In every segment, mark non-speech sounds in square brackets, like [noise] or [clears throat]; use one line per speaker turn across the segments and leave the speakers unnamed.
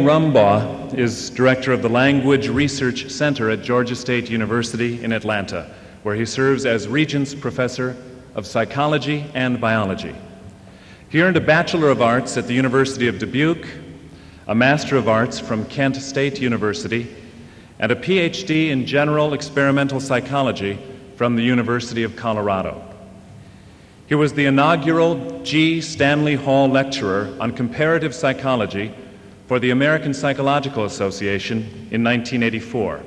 Rumbaugh is director of the Language Research Center at Georgia State University in Atlanta, where he serves as Regents Professor of Psychology and Biology. He earned a Bachelor of Arts at the University of Dubuque, a Master of Arts from Kent State University, and a PhD in General Experimental Psychology from the University of Colorado. He was the inaugural G. Stanley Hall Lecturer on Comparative Psychology for the American Psychological Association in 1984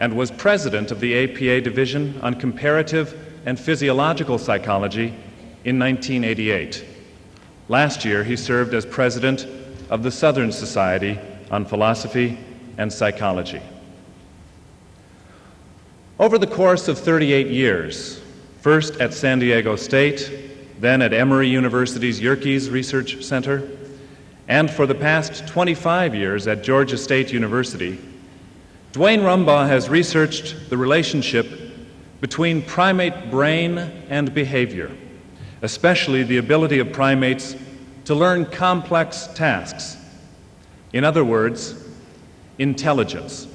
and was president of the APA Division on Comparative and Physiological Psychology in 1988. Last year, he served as president of the Southern Society on Philosophy and Psychology. Over the course of 38 years, first at San Diego State, then at Emory University's Yerkes Research Center, and for the past 25 years at Georgia State University, Duane Rumbaugh has researched the relationship between primate brain and behavior, especially the ability of primates to learn complex tasks. In other words, intelligence.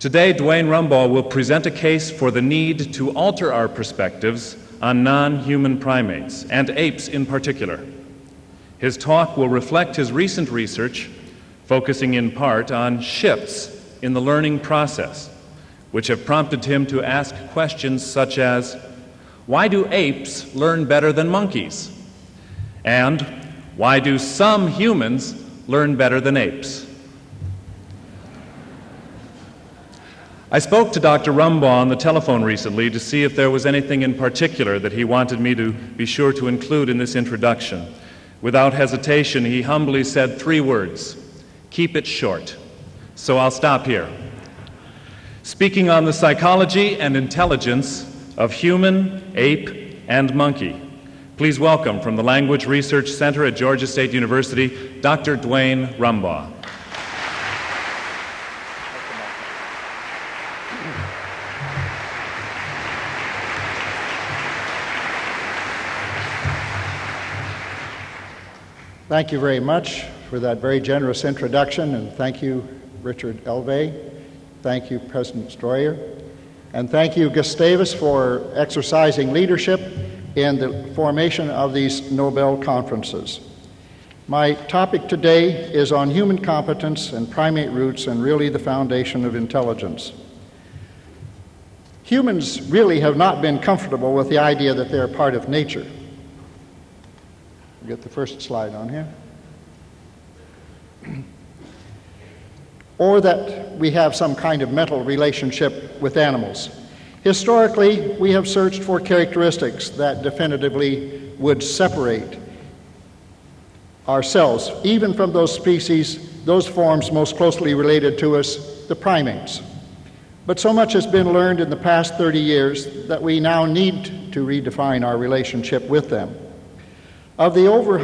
Today, Duane Rumbaugh will present a case for the need to alter our perspectives on non human primates, and apes in particular. His talk will reflect his recent research, focusing in part on shifts in the learning process, which have prompted him to ask questions such as Why do apes learn better than monkeys? And why do some humans learn better than apes? I spoke to Dr. Rumbaugh on the telephone recently to see if there was anything in particular that he wanted me to be sure to include in this introduction. Without hesitation, he humbly said three words keep it short. So I'll stop here. Speaking on the psychology and intelligence of human, ape, and monkey, please welcome from the Language Research Center at Georgia State University, Dr. Duane Rumbaugh.
Thank you very much for that very generous introduction, and thank you, Richard Elvay. Thank you, President Stroyer. And thank you, Gustavus, for exercising leadership in the formation of these Nobel conferences. My topic today is on human competence and primate roots and really the foundation of intelligence. Humans really have not been comfortable with the idea that they're part of nature. Get the first slide on here. or that we have some kind of mental relationship with animals. Historically, we have searched for characteristics that definitively would separate ourselves, even from those species, those forms most closely related to us, the primates. But so much has been learned in the past 30 years that we now need to redefine our relationship with them. Of the over,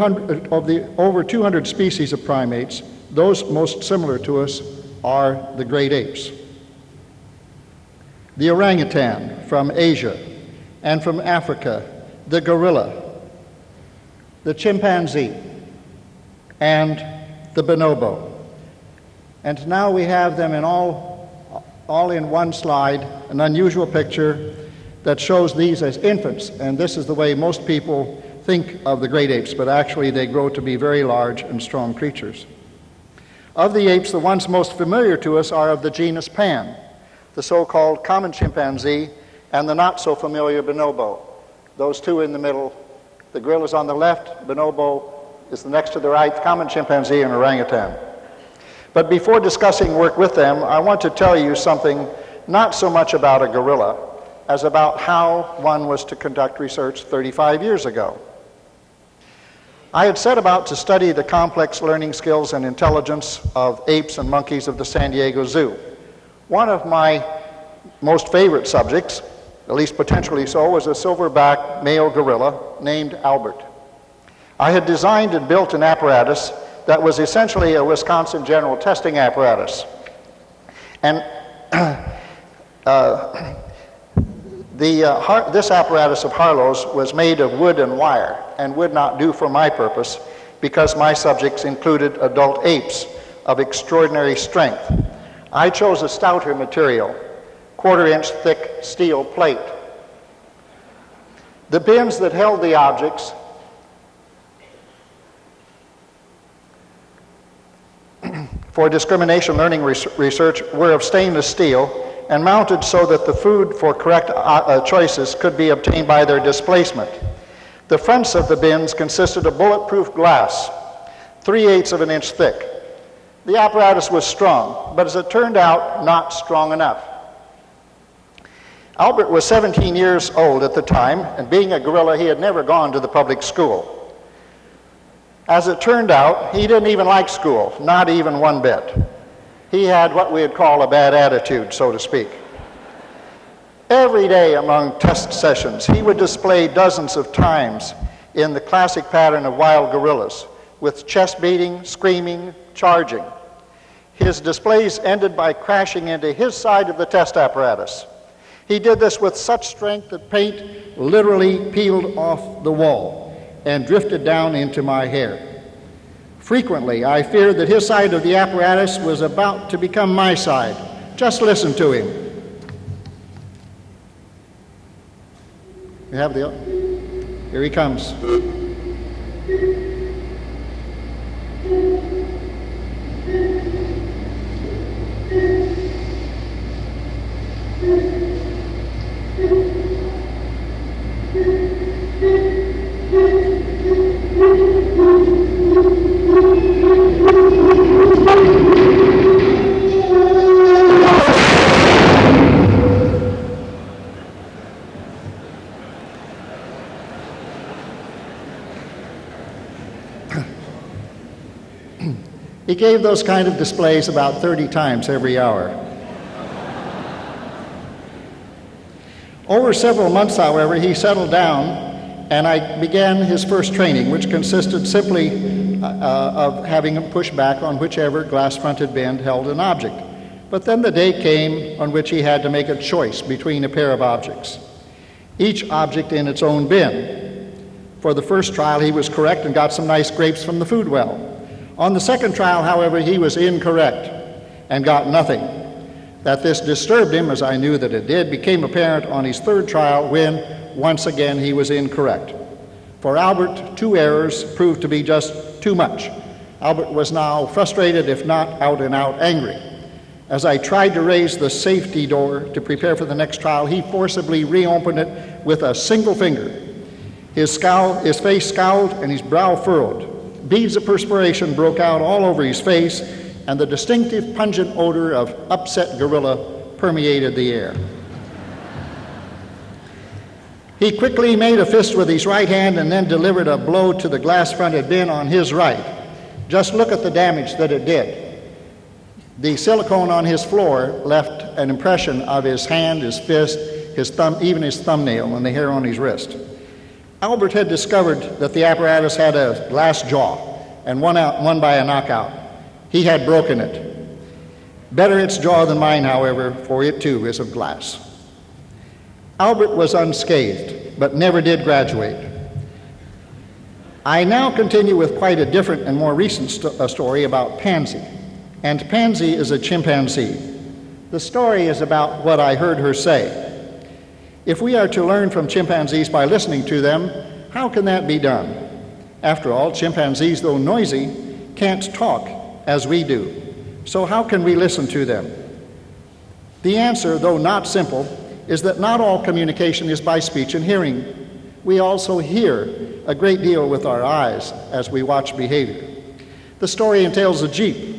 of the over 200 species of primates, those most similar to us are the great apes. The orangutan from Asia and from Africa, the gorilla, the chimpanzee, and the bonobo. And now we have them in all, all in one slide, an unusual picture that shows these as infants. And this is the way most people think of the great apes, but actually they grow to be very large and strong creatures. Of the apes, the ones most familiar to us are of the genus Pan, the so called common chimpanzee, and the not so familiar bonobo. Those two in the middle, the gorilla is on the left, bonobo is the next to the right, common chimpanzee and orangutan. But before discussing work with them, I want to tell you something not so much about a gorilla as about how one was to conduct research 35 years ago. I had set about to study the complex learning skills and intelligence of apes and monkeys of the San Diego Zoo. One of my most favorite subjects, at least potentially so, was a silverback male gorilla named Albert. I had designed and built an apparatus that was essentially a Wisconsin general testing apparatus. And [clears throat] uh, the, uh, this apparatus of Harlow's was made of wood and wire and would not do for my purpose. because my subjects included adult apes of extraordinary strength. I chose a stouter material, quarter inch thick steel plate. The bins that held the objects [clears throat] for discrimination learning research were of stainless steel and mounted so that the food for correct uh, uh, choices could be obtained by their displacement. The fronts of the bins consisted of bulletproof glass, three eighths of an inch thick. The apparatus was strong, but as it turned out, not strong enough. Albert was 17 years old at the time, and being a gorilla, he had never gone to the public school. As it turned out, he didn't even like school, not even one bit. He had what we'd call a bad attitude, so to speak. Every day among test sessions, he would display dozens of times in the classic pattern of wild gorillas, with chest beating, screaming, charging. His displays ended by crashing into his side of the test apparatus. He did this with such strength that paint literally peeled off the wall and drifted down into my hair. Frequently, I feared that his side of the apparatus was about to become my side. Just listen to him. You have the. Here he comes. He gave those kind of displays about 30 times every hour. Over several months, however, he settled down and I began his first training, which consisted simply uh, uh of having him push back on whichever glass fronted bin held an object. But then the day came on which he had to make a choice between a pair of objects, each object in its own bin. For the first trial, he was correct and got some nice grapes from the food well. On the second trial, however, he was incorrect and got nothing. That this disturbed him, as I knew that it did, became apparent on his third trial when, once again, he was incorrect. For Albert, two errors proved to be just too much. Albert was now frustrated, if not out and out angry. As I tried to raise the safety door to prepare for the next trial, he forcibly reopened it with a single finger. His, scowl, his face scowled and his brow furrowed. Beads of perspiration broke out all over his face, and the distinctive pungent odor of upset gorilla permeated the air. He quickly made a fist with his right hand and then delivered a blow to the glass fronted bin on his right. Just look at the damage that it did. The silicone on his floor left an impression of his hand, his fist, his thumb, even his thumbnail, and the hair on his wrist. Albert had discovered that the apparatus had a glass jaw and won, out, won by a knockout. He had broken it. Better its jaw than mine, however, for it too is of glass. Albert was unscathed, but never did graduate. I now continue with quite a different and more recent st- uh, story about Pansy. And Pansy is a chimpanzee. The story is about what I heard her say. If we are to learn from chimpanzees by listening to them, how can that be done? After all, chimpanzees, though noisy, can't talk as we do. So, how can we listen to them? The answer, though not simple, is that not all communication is by speech and hearing. We also hear a great deal with our eyes as we watch behavior. The story entails a Jeep.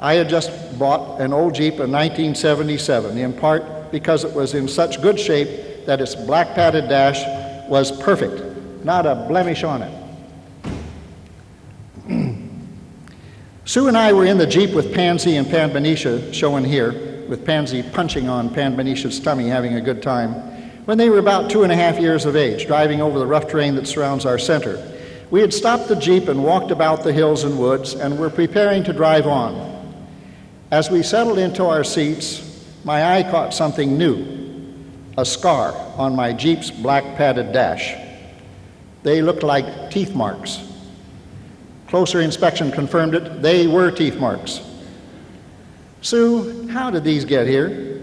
I had just bought an old Jeep in 1977, in part because it was in such good shape that its black padded dash was perfect, not a blemish on it. [clears throat] Sue and I were in the Jeep with Pansy and Panbanisha, shown here, with Pansy punching on Panbanisha's tummy, having a good time, when they were about two and a half years of age, driving over the rough terrain that surrounds our center. We had stopped the Jeep and walked about the hills and woods and were preparing to drive on. As we settled into our seats, my eye caught something new a scar on my Jeep's black padded dash. They looked like teeth marks. Closer inspection confirmed it. They were teeth marks. Sue, how did these get here?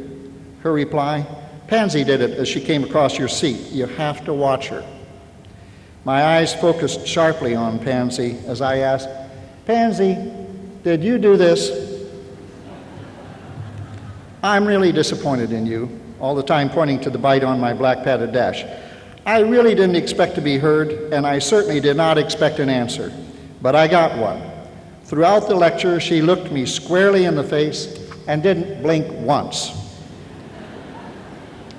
Her reply Pansy did it as she came across your seat. You have to watch her. My eyes focused sharply on Pansy as I asked, Pansy, did you do this? I'm really disappointed in you, all the time pointing to the bite on my black padded dash. I really didn't expect to be heard, and I certainly did not expect an answer, but I got one. Throughout the lecture, she looked me squarely in the face and didn't blink once.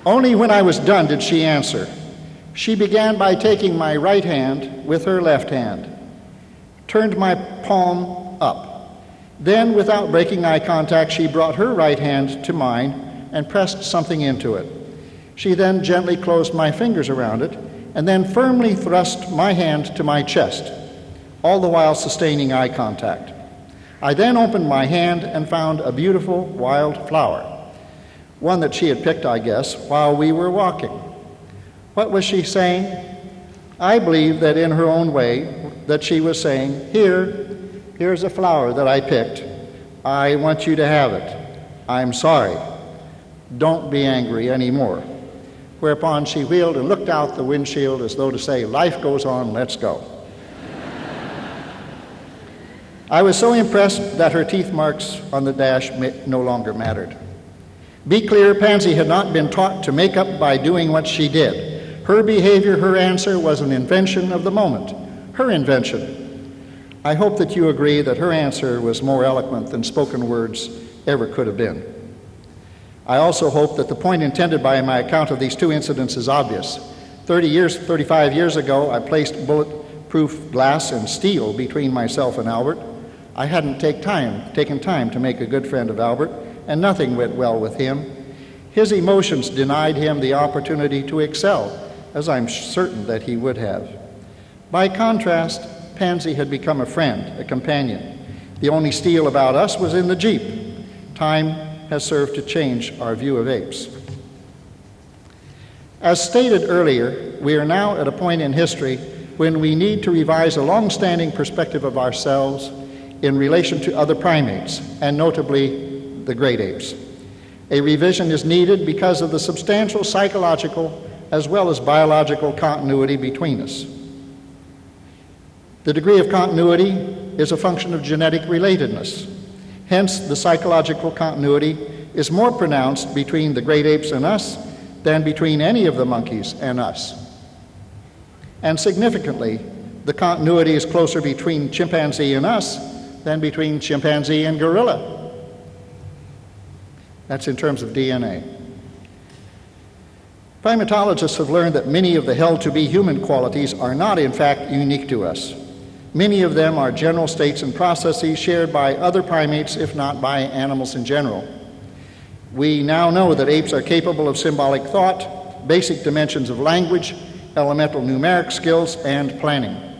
Only when I was done did she answer. She began by taking my right hand with her left hand, turned my palm up. Then, without breaking eye contact, she brought her right hand to mine and pressed something into it. She then gently closed my fingers around it and then firmly thrust my hand to my chest, all the while sustaining eye contact. I then opened my hand and found a beautiful wild flower, one that she had picked, I guess, while we were walking. What was she saying? I believe that in her own way that she was saying, "Here, here's a flower that I picked. I want you to have it. I'm sorry. Don't be angry anymore." Whereupon she wheeled and looked out the windshield as though to say, "Life goes on, let's go." I was so impressed that her teeth marks on the dash no longer mattered. Be clear, Pansy had not been taught to make up by doing what she did. Her behavior, her answer was an invention of the moment, her invention. I hope that you agree that her answer was more eloquent than spoken words ever could have been. I also hope that the point intended by my account of these two incidents is obvious. 30 years, 35 years ago, I placed bulletproof glass and steel between myself and Albert. I hadn't take time, taken time to make a good friend of Albert, and nothing went well with him. His emotions denied him the opportunity to excel as I'm certain that he would have. By contrast, Pansy had become a friend, a companion. The only steel about us was in the Jeep. Time has served to change our view of apes. As stated earlier, we are now at a point in history when we need to revise a long standing perspective of ourselves in relation to other primates, and notably the great apes. A revision is needed because of the substantial psychological as well as biological continuity between us. The degree of continuity is a function of genetic relatedness. Hence, the psychological continuity is more pronounced between the great apes and us than between any of the monkeys and us. And significantly, the continuity is closer between chimpanzee and us than between chimpanzee and gorilla. That's in terms of DNA. Primatologists have learned that many of the held to be human qualities are not, in fact, unique to us. Many of them are general states and processes shared by other primates, if not by animals in general. We now know that apes are capable of symbolic thought, basic dimensions of language, elemental numeric skills, and planning.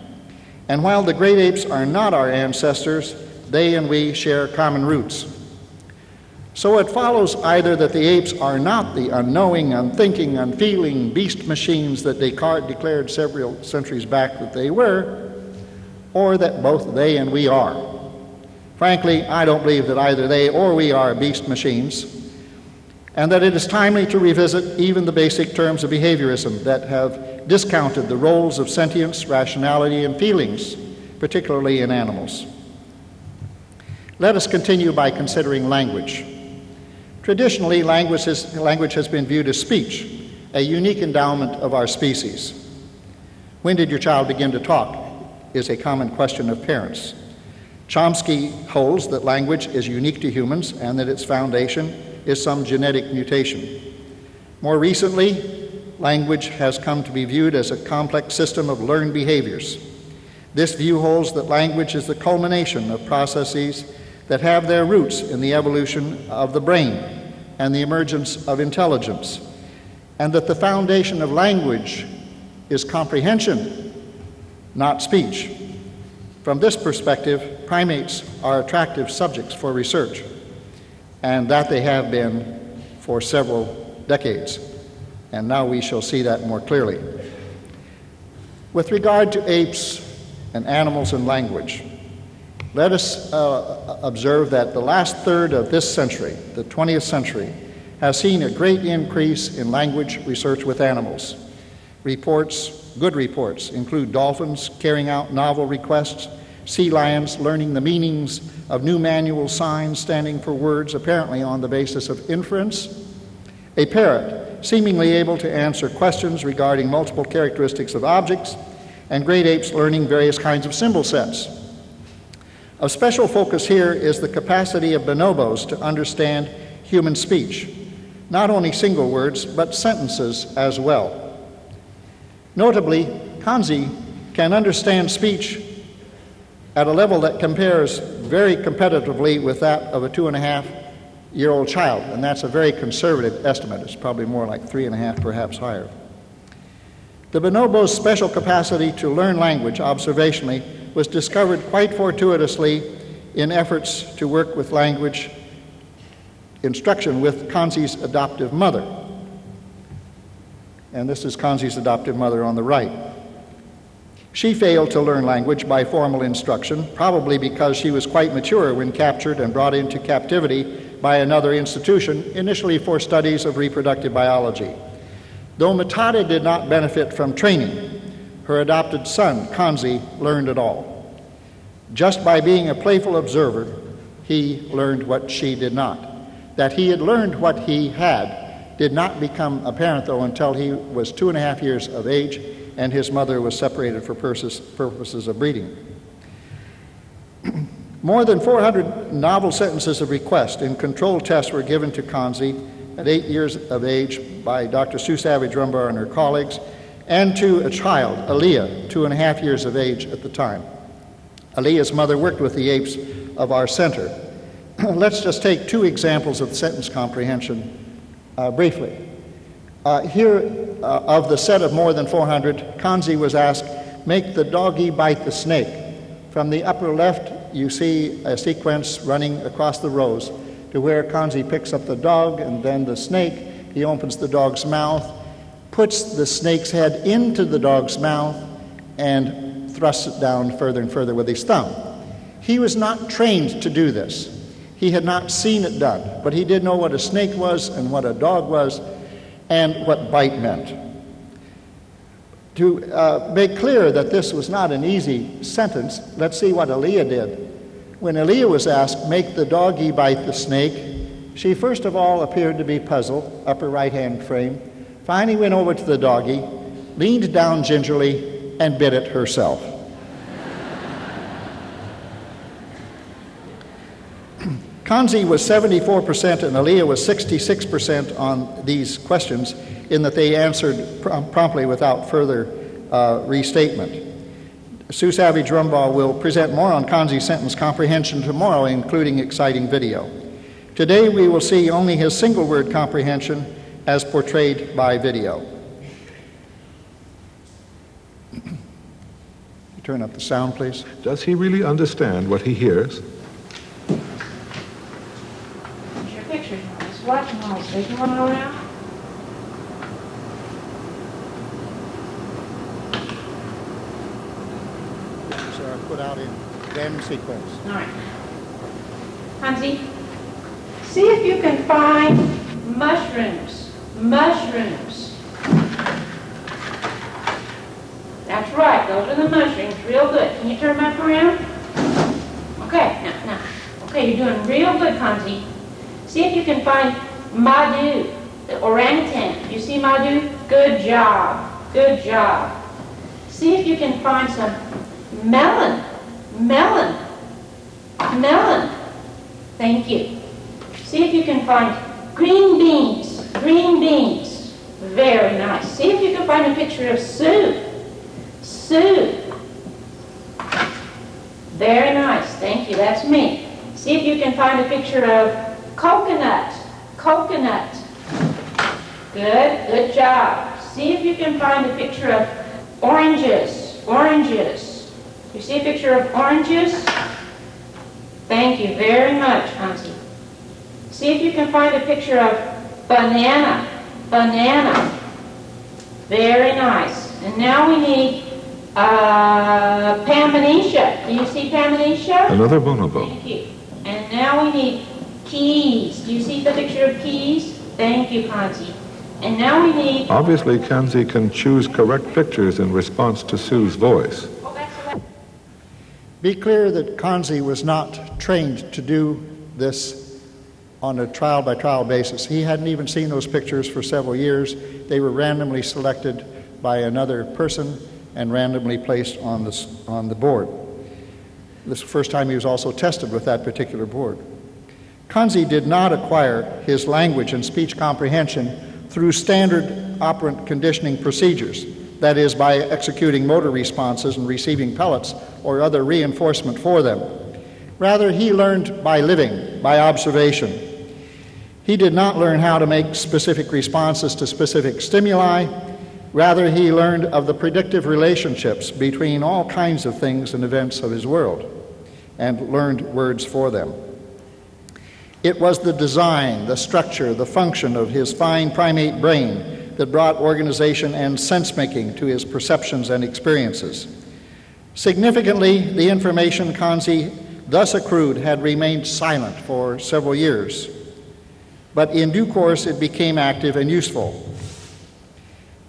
And while the great apes are not our ancestors, they and we share common roots. So it follows either that the apes are not the unknowing, unthinking, unfeeling beast machines that Descartes declared several centuries back that they were, or that both they and we are. Frankly, I don't believe that either they or we are beast machines, and that it is timely to revisit even the basic terms of behaviorism that have discounted the roles of sentience, rationality, and feelings, particularly in animals. Let us continue by considering language. Traditionally, language, is, language has been viewed as speech, a unique endowment of our species. When did your child begin to talk? is a common question of parents. Chomsky holds that language is unique to humans and that its foundation is some genetic mutation. More recently, language has come to be viewed as a complex system of learned behaviors. This view holds that language is the culmination of processes that have their roots in the evolution of the brain and the emergence of intelligence, and that the foundation of language is comprehension, not speech. From this perspective, primates are attractive subjects for research, and that they have been for several decades. And now we shall see that more clearly. With regard to apes and animals and language, Let us uh, observe that the last third of this century, the 20th century, has seen a great increase in language research with animals. Reports, good reports, include dolphins carrying out novel requests, sea lions learning the meanings of new manual signs standing for words apparently on the basis of inference, a parrot seemingly able to answer questions regarding multiple characteristics of objects, and great apes learning various kinds of symbol sets. Of special focus here is the capacity of bonobos to understand human speech, not only single words, but sentences as well. Notably, Kanzi can understand speech at a level that compares very competitively with that of a two and a half year old child, and that's a very conservative estimate. It's probably more like three and a half, perhaps higher. The bonobo's special capacity to learn language observationally was discovered quite fortuitously in efforts to work with language instruction with Kanzi's adoptive mother. And this is Kanzi's adoptive mother on the right. She failed to learn language by formal instruction, probably because she was quite mature when captured and brought into captivity by another institution, initially for studies of reproductive biology. Though Matata did not benefit from training, her adopted son, Kanzi, learned it all. Just by being a playful observer, he learned what she did not. That he had learned what he had did not become apparent, though, until he was two and a half years of age and his mother was separated for purposes of breeding. [clears throat] More than 400 novel sentences of request in control tests were given to Kanzi at eight years of age by Dr. Sue Savage Rumbaugh and her colleagues, and to a child, Alia, two and a half years of age at the time. Alia's mother worked with the apes of our center. [clears throat] Let's just take two examples of sentence comprehension uh, briefly. Uh, here, uh, of the set of more than 400, Kanzi was asked, make the doggy bite the snake. From the upper left, you see a sequence running across the rows to where Kanzi picks up the dog and then the snake. He opens the dog's mouth, puts the snake's head into the dog's mouth, and thrusts it down further and further with his thumb. He was not trained to do this. He had not seen it done, but he did know what a snake was and what a dog was and what bite meant. To uh, make clear that this was not an easy sentence, let's see what Alia did. When Alia was asked, make the doggy bite the snake, she first of all appeared to be puzzled, upper right hand frame, finally went over to the doggy, leaned down gingerly, and bit it herself. Kanzi was 74% and Alia was 66% on these questions, in that they answered pr- promptly without further uh, restatement. Sue Savage Rumbaugh will present more on Kanzi's sentence comprehension tomorrow, including exciting video. Today we will see only his single word comprehension as portrayed by video. [clears throat] Turn up the sound, please.
Does he really understand what he hears?
Pictures. Just watch them all. So you want to go around?
These are uh, put out in random sequence.
All right. Kanzi, see if you can find mushrooms. Mushrooms. That's right. Those are the mushrooms. Real good. Can you turn back around? Okay. Now, now. Okay, you're doing real good, Kanzi. See if you can find Madhu, the orangutan. You see Madhu? Good job. Good job. See if you can find some melon. Melon. Melon. Thank you. See if you can find green beans. Green beans. Very nice. See if you can find a picture of Sue. Sue. Very nice. Thank you. That's me. See if you can find a picture of coconut. Coconut. Good. Good job. See if you can find a picture of oranges. Oranges. You see a picture of oranges? Thank you very much, Kanzi. See if you can find a picture of banana. Banana. Very nice. And now we need Uh, Panbanisha. Do you see Panbanisha?
Another bonobo.
Thank you. And now we need keys. Do you see the picture of keys? Thank you, Kanzi. And now we need.
Obviously, Kanzi can choose correct pictures in response to Sue's voice.
That's the way-
Be clear that Kanzi was not trained to do this on a trial by trial basis. He hadn't even seen those pictures for several years. They were randomly selected by another person and randomly placed on, this, on the board. This is the first time he was also tested with that particular board. Kanzi did not acquire his language and speech comprehension through standard operant conditioning procedures, that is, by executing motor responses and receiving pellets or other reinforcement for them. Rather, he learned by living, by observation. He did not learn how to make specific responses to specific stimuli. Rather, he learned of the predictive relationships between all kinds of things and events of his world and learned words for them. It was the design, the structure, the function of his fine primate brain that brought organization and sense making to his perceptions and experiences. Significantly, the information Kanzi thus accrued had remained silent for several years, but in due course it became active and useful.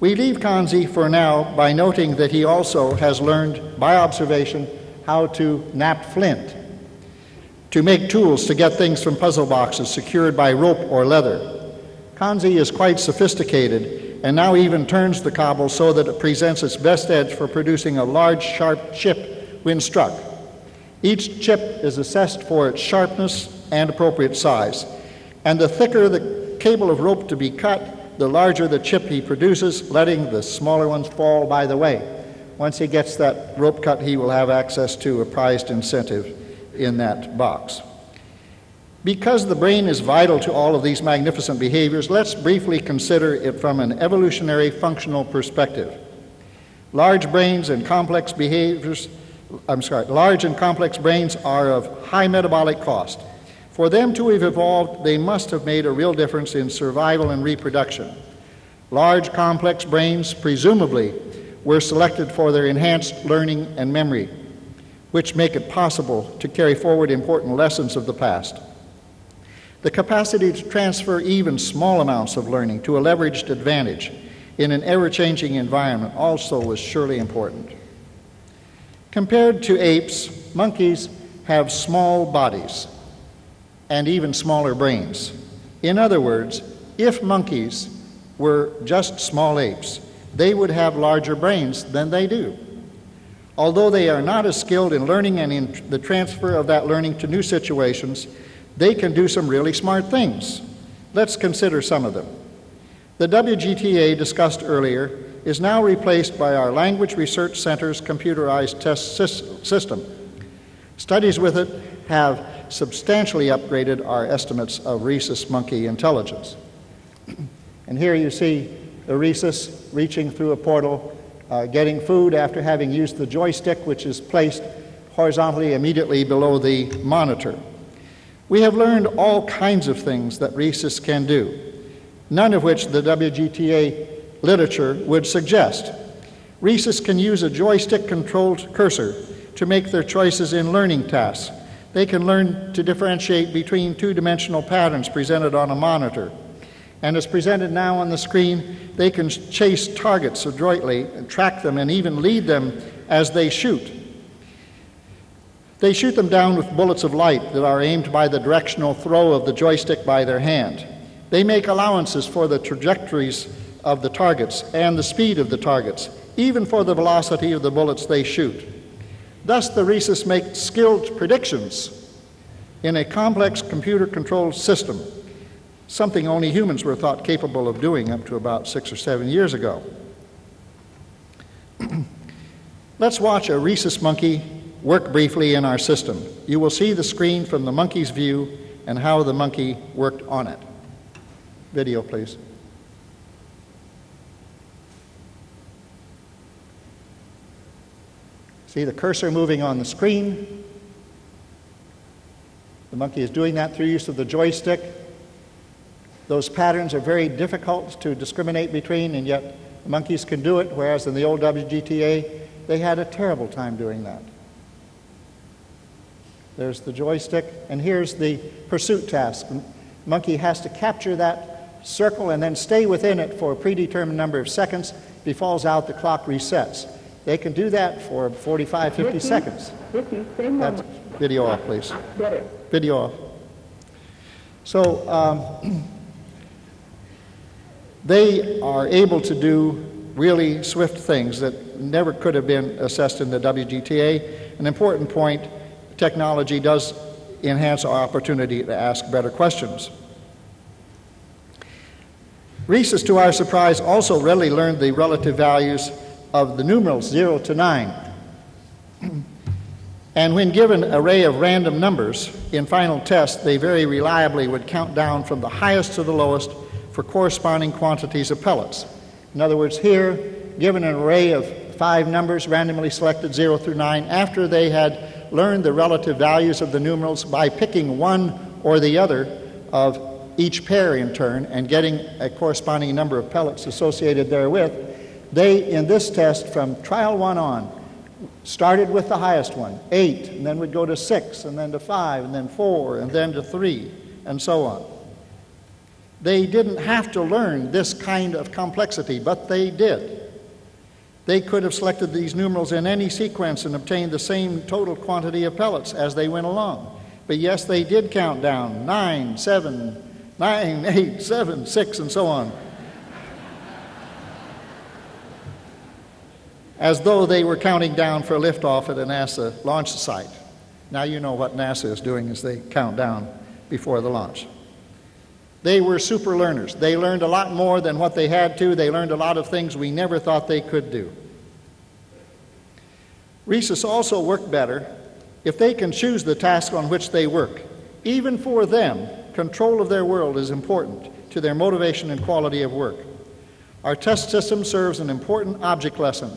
We leave Kanzi for now by noting that he also has learned by observation how to knap flint, to make tools to get things from puzzle boxes secured by rope or leather. Kanzi is quite sophisticated and now even turns the cobble so that it presents its best edge for producing a large, sharp chip when struck. Each chip is assessed for its sharpness and appropriate size, and the thicker the cable of rope to be cut, the larger the chip he produces, letting the smaller ones fall by the way. Once he gets that rope cut, he will have access to a prized incentive in that box. Because the brain is vital to all of these magnificent behaviors, let's briefly consider it from an evolutionary functional perspective. Large brains and complex behaviors, I'm sorry, large and complex brains are of high metabolic cost. For them to have evolved, they must have made a real difference in survival and reproduction. Large, complex brains, presumably, were selected for their enhanced learning and memory, which make it possible to carry forward important lessons of the past. The capacity to transfer even small amounts of learning to a leveraged advantage in an ever changing environment also was surely important. Compared to apes, monkeys have small bodies and even smaller brains. In other words, if monkeys were just small apes, they would have larger brains than they do. Although they are not as skilled in learning and in the transfer of that learning to new situations, they can do some really smart things. Let's consider some of them. The WGTA discussed earlier is now replaced by our Language Research Center's computerized test system. Studies with it have substantially upgraded our estimates of rhesus monkey intelligence. [clears throat] and here you see the rhesus reaching through a portal, uh, getting food after having used the joystick, which is placed horizontally immediately below the monitor. We have learned all kinds of things that rhesus can do, none of which the WGTA literature would suggest. Rhesus can use a joystick controlled cursor to make their choices in learning tasks. They can learn to differentiate between two dimensional patterns presented on a monitor. And as presented now on the screen, they can chase targets adroitly, track them, and even lead them as they shoot. They shoot them down with bullets of light that are aimed by the directional throw of the joystick by their hand. They make allowances for the trajectories of the targets and the speed of the targets, even for the velocity of the bullets they shoot. Thus, the rhesus make skilled predictions in a complex computer controlled system, something only humans were thought capable of doing up to about six or seven years ago. [clears throat] Let's watch a rhesus monkey work briefly in our system. You will see the screen from the monkey's view and how the monkey worked on it. Video, please. See the cursor moving on the screen. The monkey is doing that through use of the joystick. Those patterns are very difficult to discriminate between, and yet the monkeys can do it, whereas in the old WGTA, they had a terrible time doing that. There's the joystick, and here's the pursuit task. Monkey has to capture that circle and then stay within it for a predetermined number of seconds. If he falls out, the clock resets. They can do that for 45, 50 seconds. That's video off, please. Video off. So um, [clears throat] they are able to do really swift things that never could have been assessed in the WGTA. An important point technology does enhance our opportunity to ask better questions. Rhesus, to our surprise, also readily learned the relative values of the numerals 0 to 9. [clears throat] and when given an array of random numbers in final tests, they very reliably would count down from the highest to the lowest for corresponding quantities of pellets. In other words, here, given an array of five numbers randomly selected 0 through 9, after they had learned the relative values of the numerals by picking one or the other of each pair in turn and getting a corresponding number of pellets associated therewith, they, in this test, from trial one on, started with the highest one, eight, and then would go to six, and then to five, and then four, and then to three, and so on. They didn't have to learn this kind of complexity, but they did. They could have selected these numerals in any sequence and obtained the same total quantity of pellets as they went along. But yes, they did count down nine, seven, nine, [laughs] eight, seven, six, and so on. As though they were counting down for liftoff at a NASA launch site. Now you know what NASA is doing as they count down before the launch. They were super learners. They learned a lot more than what they had to. They learned a lot of things we never thought they could do. Rhesus also work better if they can choose the task on which they work. Even for them, control of their world is important to their motivation and quality of work. Our test system serves an important object lesson.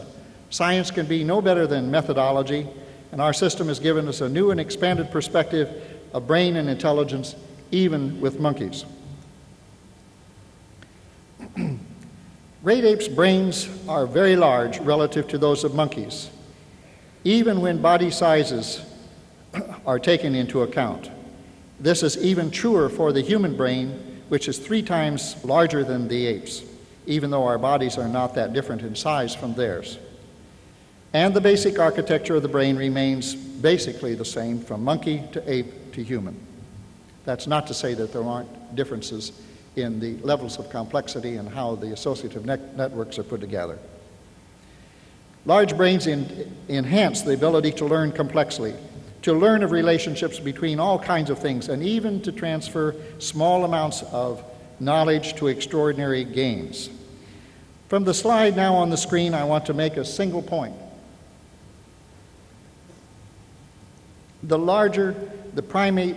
Science can be no better than methodology, and our system has given us a new and expanded perspective of brain and intelligence, even with monkeys. [clears throat] Great apes' brains are very large relative to those of monkeys, even when body sizes [clears throat] are taken into account. This is even truer for the human brain, which is three times larger than the apes, even though our bodies are not that different in size from theirs. And the basic architecture of the brain remains basically the same from monkey to ape to human. That's not to say that there aren't differences in the levels of complexity and how the associative net networks are put together. Large brains in, enhance the ability to learn complexly, to learn of relationships between all kinds of things, and even to transfer small amounts of knowledge to extraordinary gains. From the slide now on the screen, I want to make a single point. The larger the primate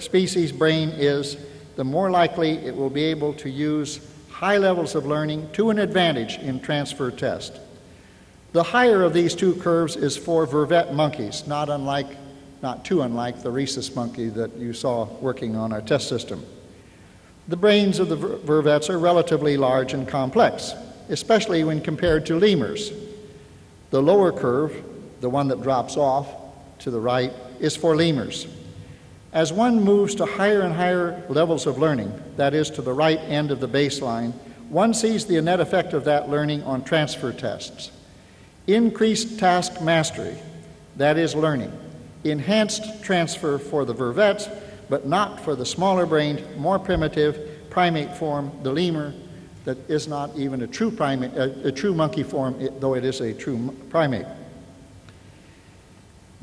species brain is, the more likely it will be able to use high levels of learning to an advantage in transfer test. The higher of these two curves is for vervet monkeys, not unlike, not too unlike the rhesus monkey that you saw working on our test system. The brains of the ver vervets are relatively large and complex, especially when compared to lemurs. The lower curve, the one that drops off to the right, is for lemurs. As one moves to higher and higher levels of learning, that is, to the right end of the baseline, one sees the net effect of that learning on transfer tests. Increased task mastery, that is, learning. Enhanced transfer for the vervets, but not for the smaller brained, more primitive primate form, the lemur, that is not even a true primate, a, a true monkey form, though it is a true primate.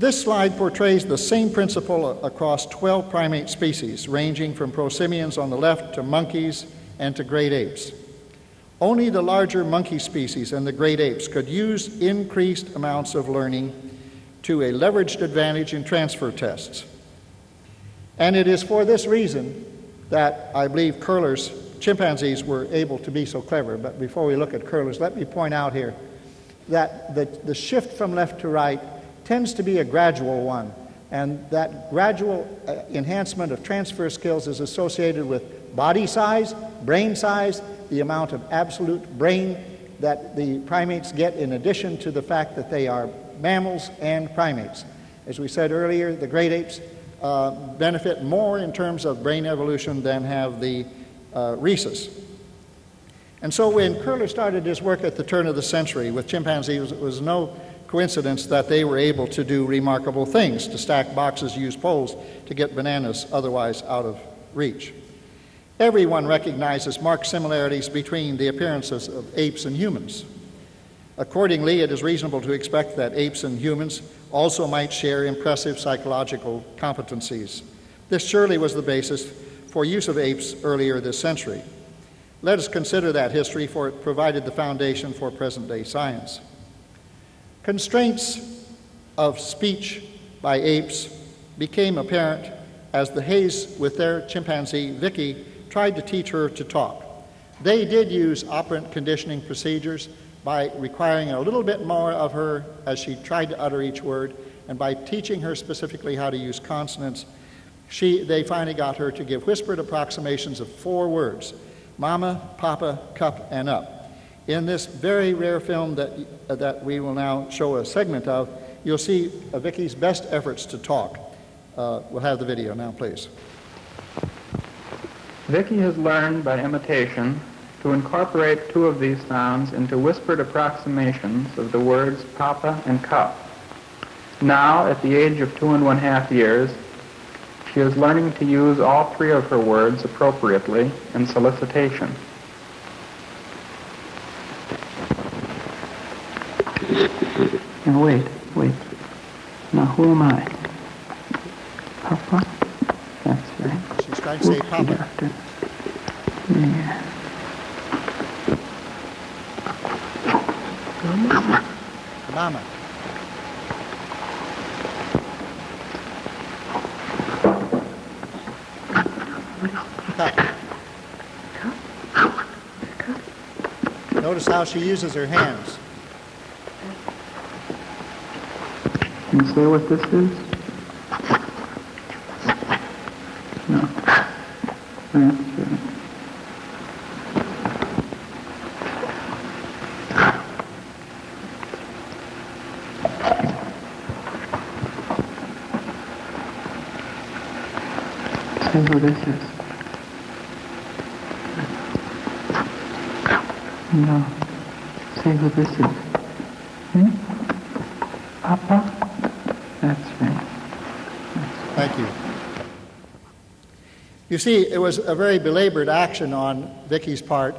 This slide portrays the same principle across 12 primate species, ranging from prosimians on the left to monkeys and to great apes. Only the larger monkey species and the great apes could use increased amounts of learning to a leveraged advantage in transfer tests. And it is for this reason that I believe Köhler's, chimpanzees, were able to be so clever. But before we look at Köhler's, let me point out here that the, the shift from left to right tends to be a gradual one. And that gradual uh, enhancement of transfer skills is associated with body size, brain size, the amount of absolute brain that the primates get in addition to the fact that they are mammals and primates. As we said earlier, the great apes uh, benefit more in terms of brain evolution than have the uh, rhesus. And so when Köhler started his work at the turn of the century with chimpanzees, it was no coincidence that they were able to do remarkable things, to stack boxes, use poles to get bananas otherwise out of reach. Everyone recognizes marked similarities between the appearances of apes and humans. Accordingly, it is reasonable to expect that apes and humans also might share impressive psychological competencies. This surely was the basis for use of apes earlier this century. Let us consider that history, for it provided the foundation for present day science. Constraints of speech by apes became apparent as the Hayes, with their chimpanzee Viki, tried to teach her to talk. They did use operant conditioning procedures by requiring a little bit more of her as she tried to utter each word, and by teaching her specifically how to use consonants, she, they finally got her to give whispered approximations of four words mama, papa, cup, and up. In this very rare film that, uh, that we will now show a segment of, you'll see uh, Viki's best efforts to talk. Uh, we'll have the video now, please.
Viki has learned by imitation to incorporate two of these sounds into whispered approximations of the words papa and cup. Now, at the age of two and one half years, she is learning to use all three of her words appropriately in solicitation. Now wait, wait. Now who am I? Papa? That's right.
She's trying to say papa.
Doctor. Yeah.
Mama. Cup. Notice how she uses her hands.
Can you say what this is? No. Say who this is. No. Say who this is. Hmm? Papa? That's right.
Thank you. You see, it was a very belabored action on Viki's part,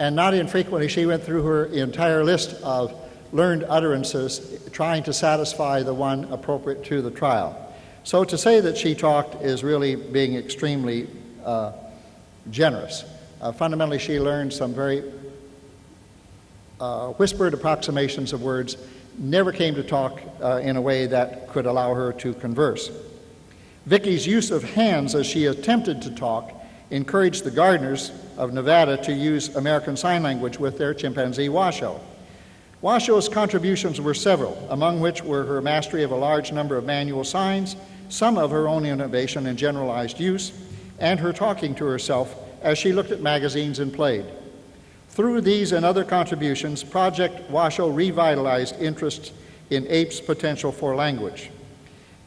and not infrequently she went through her entire list of learned utterances trying to satisfy the one appropriate to the trial. So to say that she talked is really being extremely uh, generous. Uh, fundamentally, she learned some very uh, whispered approximations of words, never came to talk uh, in a way that could allow her to converse. Viki's use of hands as she attempted to talk encouraged the Gardners of Nevada to use American Sign Language with their chimpanzee Washoe. Washoe's contributions were several, among which were her mastery of a large number of manual signs, some of her own innovation and generalized use, and her talking to herself as she looked at magazines and played. Through these and other contributions, Project Washoe revitalized interest in apes' potential for language.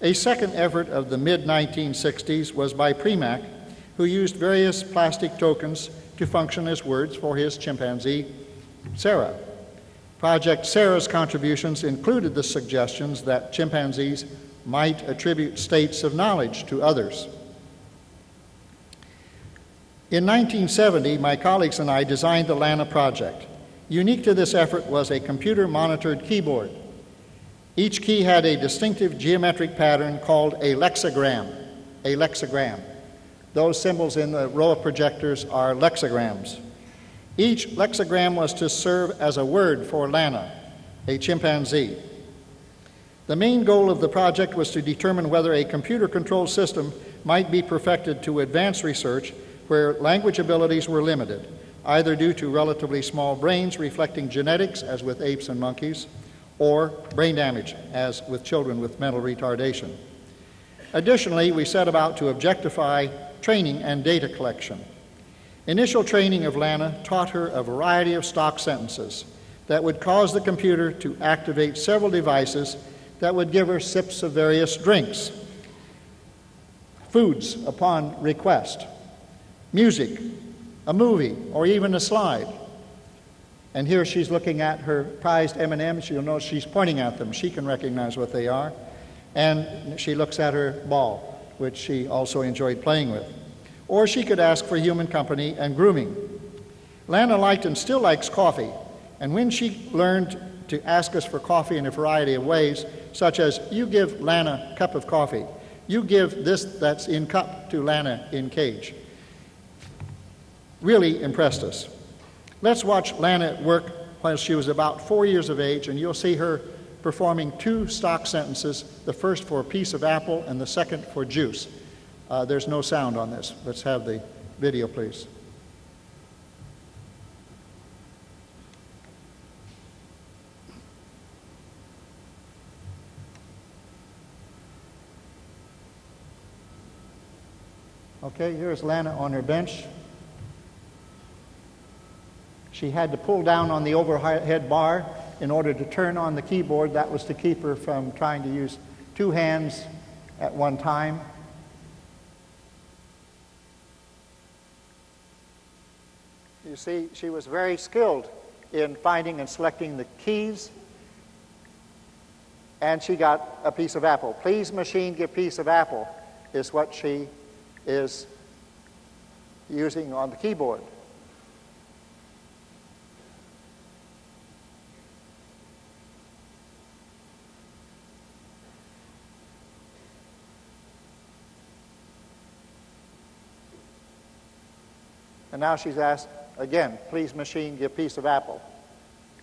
A second effort of the mid 1960s was by Premack, who used various plastic tokens to function as words for his chimpanzee, Sarah. Project Sarah's contributions included the suggestions that chimpanzees might attribute states of knowledge to others. In 1970, my colleagues and I designed the LANA project. Unique to this effort was a computer monitored keyboard. Each key had a distinctive geometric pattern called a lexigram, A lexigram. Those symbols in the row of projectors are lexigrams. Each lexigram was to serve as a word for Lana, a chimpanzee. The main goal of the project was to determine whether a computer controlled system might be perfected to advance research where language abilities were limited, either due to relatively small brains reflecting genetics, as with apes and monkeys, or brain damage, as with children with mental retardation. Additionally, we set about to objectify training and data collection. Initial training of Lana taught her a variety of stock sentences. that would cause the computer to activate several devices that would give her sips of various drinks, foods upon request, music, a movie, or even a slide. And here she's looking at her prized M&Ms. You'll notice she's pointing at them. She can recognize what they are. And she looks at her ball, which she also enjoyed playing with. Or she could ask for human company and grooming. Lana liked and still likes coffee. And when she learned to ask us for coffee in a variety of ways, such as, you give Lana a cup of coffee, you give this that's in cup to Lana in cage, really impressed us. Let's watch Lana at work while she was about four years of age, and you'll see her performing two stock sentences the first for a piece of apple and the second for juice. Uh, there's no sound on this. Let's have the video, please. Okay, here's Lana on her bench. She had to pull down on the overhead bar in order to turn on the keyboard. That was to keep her from trying to use two hands at one time. You see, she was very skilled in finding and selecting the keys. And she got a piece of apple. Please, machine, give piece of apple, is what she is using on the keyboard. And now she's asked again, please machine, give piece of apple.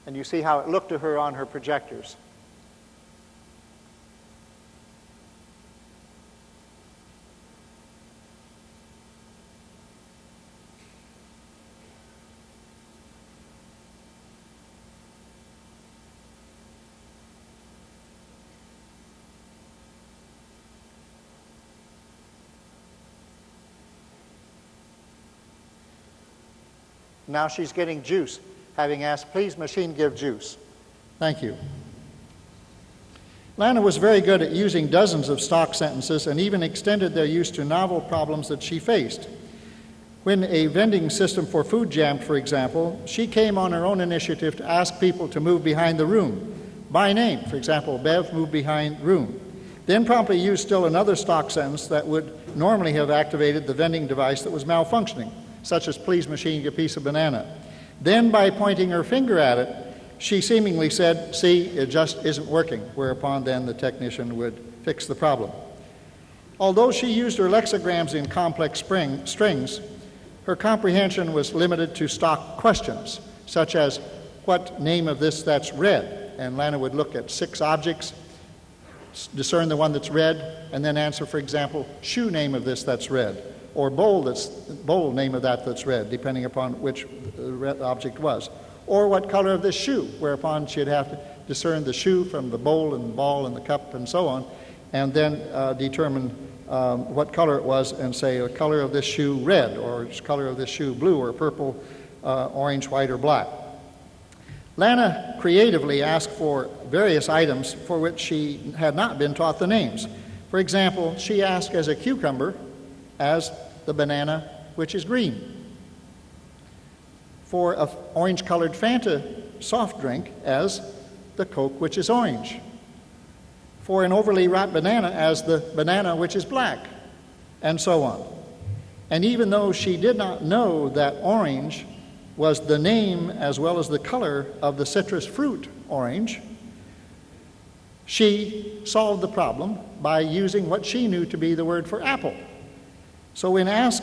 And you see how it looked to her on her projectors. Now she's getting juice, having asked, please, machine, give juice. Thank you. Lana was very good at using dozens of stock sentences and even extended their use to novel problems that she faced. When a vending system for food jammed, for example, she came on her own initiative to ask people to move behind the room by name. For example, Bev, move behind room. Then promptly used still another stock sentence that would normally have activated the vending device that was malfunctioning such as please machine a piece of banana. Then by pointing her finger at it, she seemingly said, see, it just isn't working, whereupon then the technician would fix the problem. Although she used her lexigrams in complex spring, strings, her comprehension was limited to stock questions, such as, what name of this that's red? And Lana would look at six objects, discern the one that's red, and then answer, for example, shoe name of this that's red or bowl, that's, bowl name of that that's red, depending upon which the object was. Or what color of this shoe, whereupon she'd have to discern the shoe from the bowl and ball and the cup and so on, and then uh, determine um, what color it was and say the color of this shoe red, or color of this shoe blue, or purple, uh, orange, white, or black. Lana creatively asked for various items for which she had not been taught the names. For example, she asked as a cucumber, as the banana, which is green. For an orange colored Fanta soft drink, as the Coke, which is orange. For an overly ripe banana, as the banana, which is black, and so on. And even though she did not know that orange was the name as well as the color of the citrus fruit orange, she solved the problem by using what she knew to be the word for apple. So when asked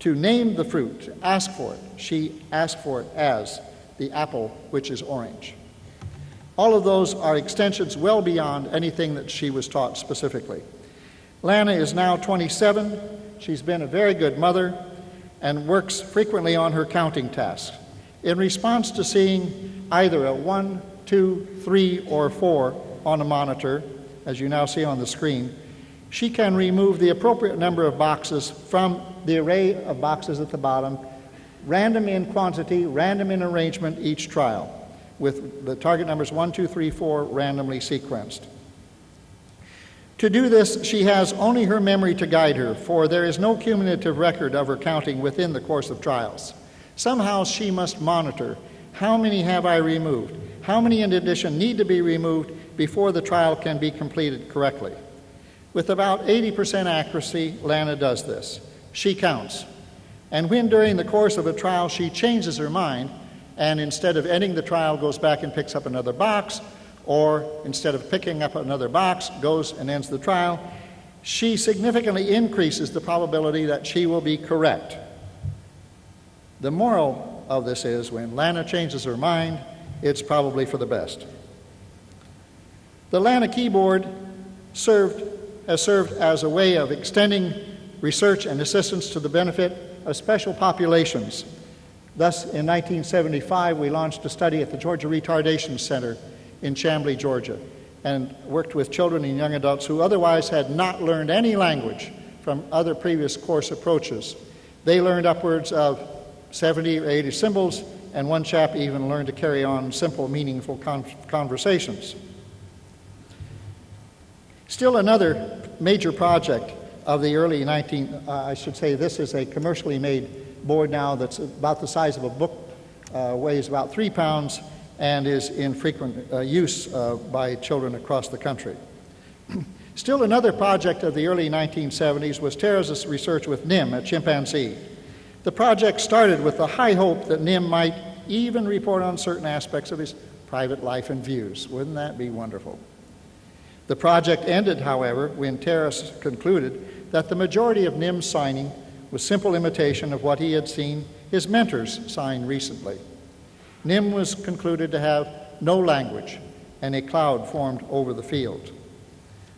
to name the fruit, ask for it, she asked for it as the apple, which is orange. All of those are extensions well beyond anything that she was taught specifically. Lana is now 27. She's been a very good mother and works frequently on her counting tasks. In response to seeing either a one, two, three, or four on a monitor, as you now see on the screen, she can remove the appropriate number of boxes from the array of boxes at the bottom, random in quantity, random in arrangement each trial. with the target numbers 1, 2, 3, 4 randomly sequenced. To do this, she has only her memory to guide her, for there is no cumulative record of her counting within the course of trials. Somehow she must monitor how many have I removed? How many, in addition, need to be removed before the trial can be completed correctly? With about 80% accuracy, Lana does this. She counts. And when during the course of a trial she changes her mind, and instead of ending the trial, goes back and picks up another box, or instead of picking up another box, goes and ends the trial, she significantly increases the probability that she will be correct. The moral of this is when Lana changes her mind, it's probably for the best. The Lana keyboard served, has served as a way of extending research and assistance to the benefit of special populations. Thus, in 1975, we launched a study at the Georgia Retardation Center in Chamblee, Georgia, and worked with children and young adults who otherwise had not learned any language from other previous course approaches. They learned upwards of 70 or 80 symbols, and one chap even learned to carry on simple, meaningful con- conversations. Still another major project of the early 19, uh, I should say this is a commercially made board now that's about the size of a book, uh, weighs about three pounds, and is in frequent uh, use uh, by children across the country. [clears throat] Still another project of the early 1970s was Terrace's research with Nim a chimpanzee. The project started with the high hope that Nim might even report on certain aspects of his private life and views. Wouldn't that be wonderful? The project ended, however, when Terrace concluded that the majority of Nim's signing was simple imitation of what he had seen his mentors sign recently. Nim was concluded to have no language, and a cloud formed over the field.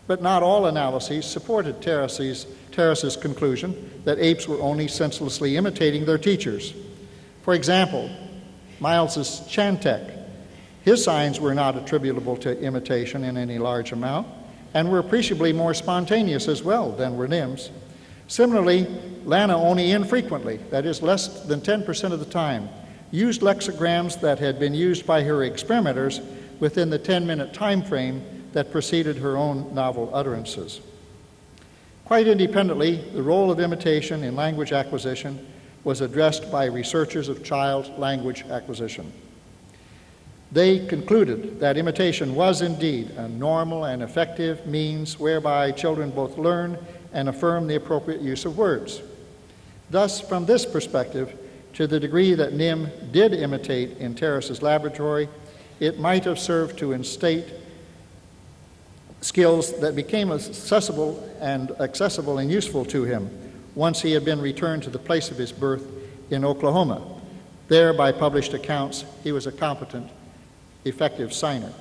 But not all analyses supported Terrace's, Terrace's conclusion that apes were only senselessly imitating their teachers. For example, Miles's Chantek, his signs were not attributable to imitation in any large amount, and were appreciably more spontaneous as well than were Nim's. Similarly, Lana only infrequently, that is, less than 10% of the time, used lexicograms that had been used by her experimenters within the 10 minute time frame that preceded her own novel utterances. Quite independently, the role of imitation in language acquisition was addressed by researchers of child language acquisition. They concluded that imitation was indeed a normal and effective means whereby children both learn and affirm the appropriate use of words. Thus, from this perspective, to the degree that Nim did imitate in Terrace's laboratory, it might have served to instate skills that became accessible and accessible and useful to him once he had been returned to the place of his birth in Oklahoma. There, by published accounts, he was a competent, effective signer.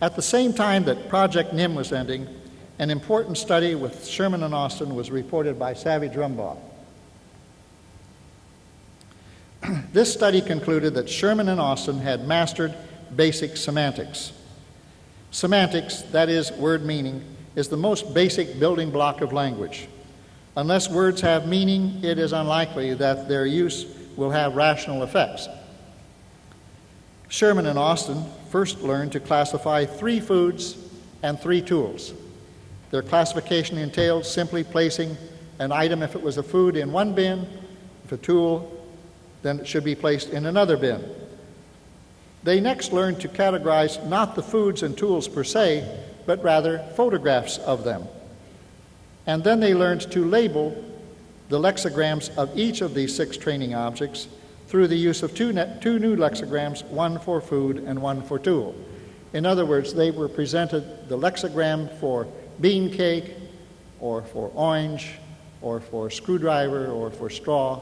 At the same time that Project NIM was ending, an important study with Sherman and Austin was reported by Savage Rumbaugh. [clears throat] this study concluded that Sherman and Austin had mastered basic semantics. Semantics, that is, word meaning, is the most basic building block of language. Unless words have meaning, it is unlikely that their use will have rational effects. Sherman and Austin first learned to classify three foods and three tools. Their classification entailed simply placing an item, if it was a food, in one bin, if a tool, then it should be placed in another bin. They next learned to categorize not the foods and tools per se, but rather photographs of them. And then they learned to label the lexigrams of each of these six training objects through the use of two, two new lexigrams, one for food and one for tool. In other words, they were presented the lexigram for bean cake, or for orange, or for screwdriver, or for straw,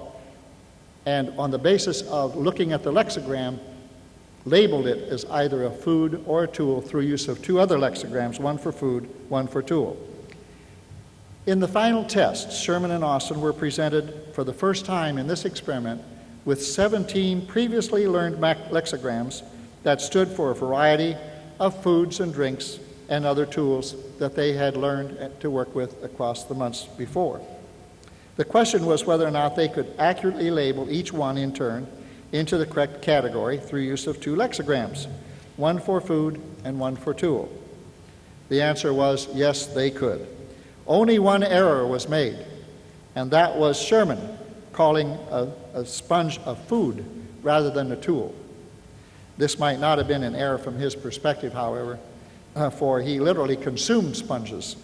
and on the basis of looking at the lexigram, labeled it as either a food or a tool through use of two other lexigrams, one for food, one for tool. In the final test, Sherman and Austin were presented for the first time in this experiment with 17 previously learned lexicograms that stood for a variety of foods and drinks and other tools that they had learned to work with across the months before. The question was whether or not they could accurately label each one in turn into the correct category through use of two lexicograms, one for food and one for tool? The answer was yes, they could. Only one error was made, and that was Sherman calling a, a sponge a food rather than a tool. This might not have been an error from his perspective, however, uh, for he literally consumed sponges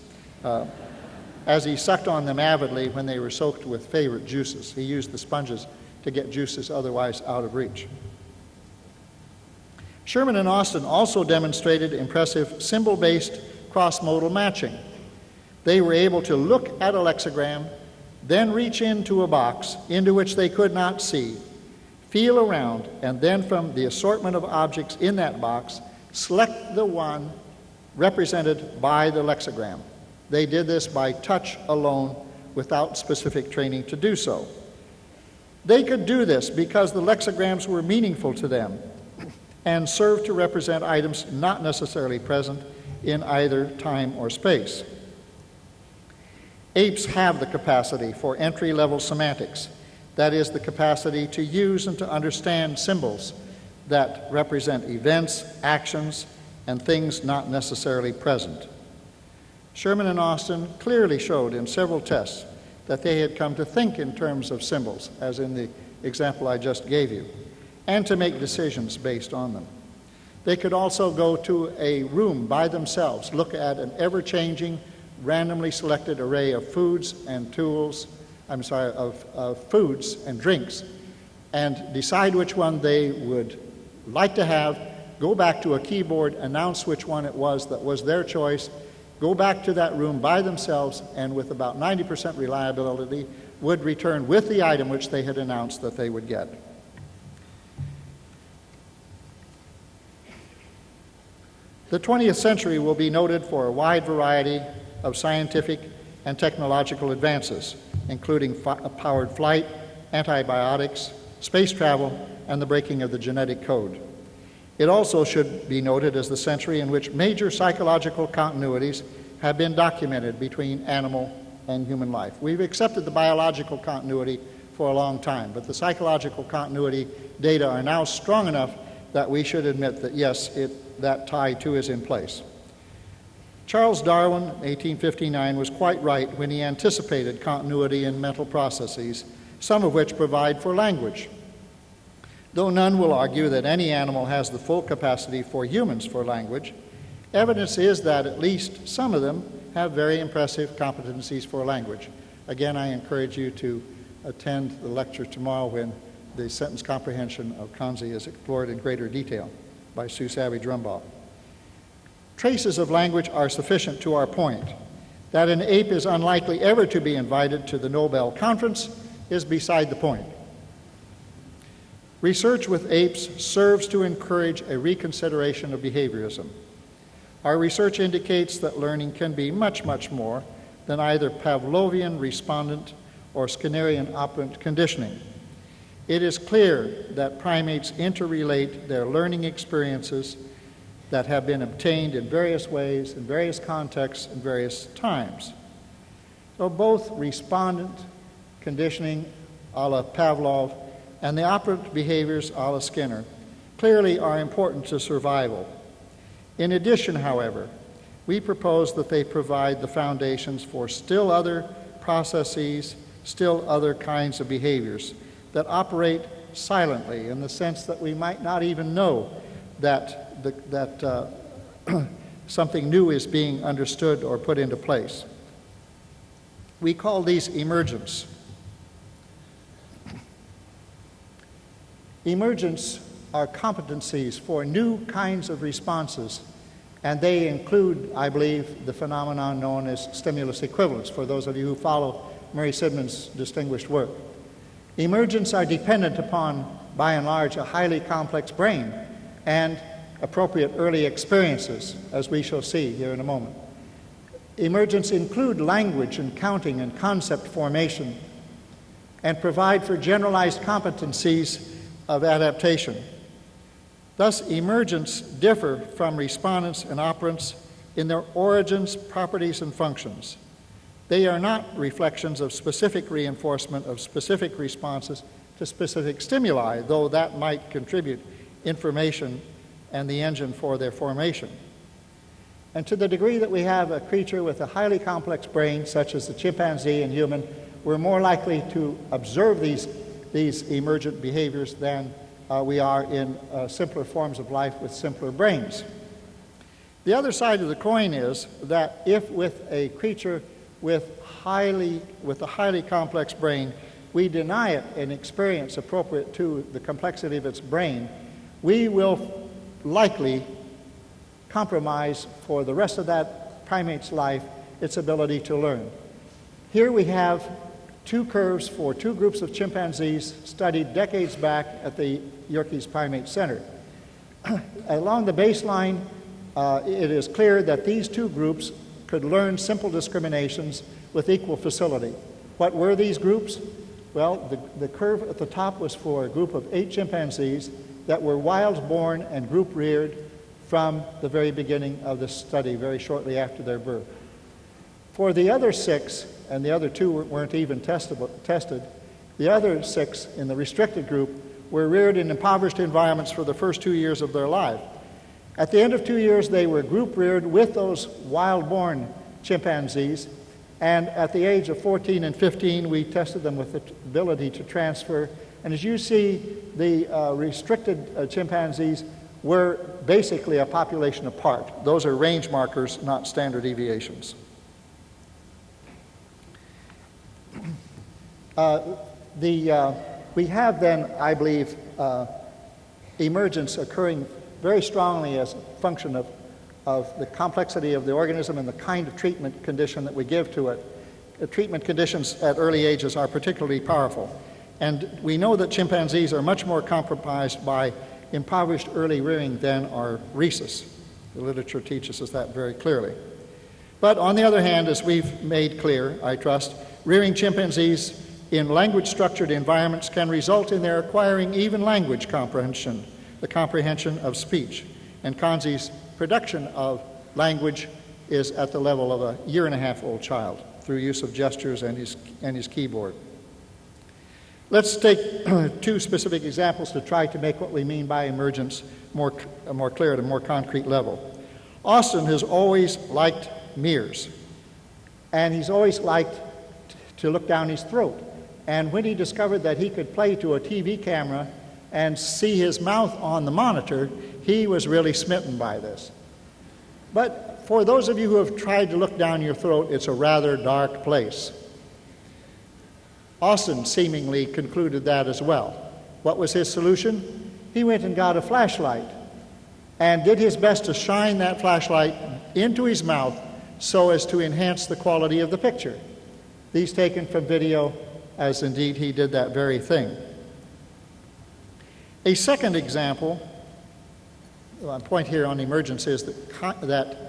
uh, as he sucked on them avidly when they were soaked with favorite juices. He used the sponges to get juices otherwise out of reach. Sherman and Austin also demonstrated impressive symbol based cross modal matching. They were able to look at a lexigram, then reach into a box into which they could not see, feel around, and then from the assortment of objects in that box, select the one represented by the lexigram. They did this by touch alone without specific training to do so. They could do this because the lexigrams were meaningful to them and served to represent items not necessarily present in either time or space. Apes have the capacity for entry level semantics, that is, the capacity to use and to understand symbols that represent events, actions, and things not necessarily present. Sherman and Austin clearly showed in several tests that they had come to think in terms of symbols, as in the example I just gave you, and to make decisions based on them. They could also go to a room by themselves, look at an ever changing, randomly selected array of foods and tools, I'm sorry, of, of foods and drinks, and decide which one they would like to have, go back to a keyboard, announce which one it was that was their choice, go back to that room by themselves, and with about 90% reliability, would return with the item which they had announced that they would get. The 20th century will be noted for a wide variety of scientific and technological advances, including powered flight, antibiotics, space travel, and the breaking of the genetic code. It also should be noted as the century in which major psychological continuities have been documented between animal and human life. We've accepted the biological continuity for a long time, but the psychological continuity data are now strong enough that we should admit that yes, it, that tie too is in place. Charles Darwin, 1859, was quite right when he anticipated continuity in mental processes, some of which provide for language. Though none will argue that any animal has the full capacity for humans for language, evidence is that at least some of them have very impressive competencies for language. Again, I encourage you to attend the lecture tomorrow when the sentence comprehension of Kanzi is explored in greater detail by Sue Savage Rumbaugh. Traces of language are sufficient to our point. That an ape is unlikely ever to be invited to the Nobel Conference is beside the point. Research with apes serves to encourage a reconsideration of behaviorism. Our research indicates that learning can be much, much more than either Pavlovian respondent or Skinnerian operant conditioning. It is clear that primates interrelate their learning experiences that have been obtained in various ways, in various contexts, in various times. So both respondent conditioning a la Pavlov and the operant behaviors a la Skinner clearly are important to survival. In addition, however, we propose that they provide the foundations for still other processes, still other kinds of behaviors that operate silently in the sense that we might not even know that, the, that uh, [clears throat] something new is being understood or put into place. We call these emergents. Emergents are competencies for new kinds of responses, and they include, I believe, the phenomenon known as stimulus equivalence, for those of you who follow Murray Sidman's distinguished work. Emergents are dependent upon, by and large, a highly complex brain and appropriate early experiences, as we shall see here in a moment. Emergents include language and counting and concept formation and provide for generalized competencies of adaptation. Thus, emergents differ from respondents and operants in their origins, properties, and functions. They are not reflections of specific reinforcement of specific responses, to specific stimuli, though that might contribute information and the engine for their formation. And to the degree that we have a creature with a highly complex brain, such as the chimpanzee and human, we're more likely to observe these, these emergent behaviors than uh, we are in uh, simpler forms of life with simpler brains. The other side of the coin is that if with a creature with, highly, with a highly complex brain, we deny it an experience appropriate to the complexity of its brain, we will likely compromise for the rest of that primate's life its ability to learn. Here we have two curves for two groups of chimpanzees studied decades back at the Yerkes Primate Center. [clears throat] Along the baseline, uh, it is clear that these two groups could learn simple discriminations with equal facility. What were these groups? Well, the, the curve at the top was for a group of eight chimpanzees that were wild born and group reared from the very beginning of the study, very shortly after their birth. For the other six, and the other two weren't even testable, tested, the other six in the restricted group were reared in impoverished environments for the first two years of their life. At the end of two years, they were group reared with those wild born chimpanzees, and at the age of 14 and 15, we tested them with the ability to transfer. And as you see, the uh, restricted uh, chimpanzees were basically a population apart. Those are range markers, not standard deviations. Uh, the, uh, we have then, I believe, uh, emergence occurring very strongly as a function of, of the complexity of the organism and the kind of treatment condition that we give to it. The treatment conditions at early ages are particularly powerful. And we know that chimpanzees are much more compromised by impoverished early rearing than are rhesus. The literature teaches us that very clearly. But on the other hand, as we've made clear, I trust, rearing chimpanzees in language structured environments can result in their acquiring even language comprehension, the comprehension of speech. And Kanzi's production of language is at the level of a year and a half old child through use of gestures and his, and his keyboard. Let's take [clears throat] two specific examples to try to make what we mean by emergence more, uh, more clear at a more concrete level. Austin has always liked mirrors, and he's always liked to look down his throat. And when he discovered that he could play to a TV camera and see his mouth on the monitor, he was really smitten by this. But for those of you who have tried to look down your throat, it's a rather dark place. Austin seemingly concluded that as well. What was his solution? He went and got a flashlight and did his best to shine that flashlight into his mouth so as to enhance the quality of the picture. These taken from video, as indeed he did that very thing. A second example, my point here on emergence is that, that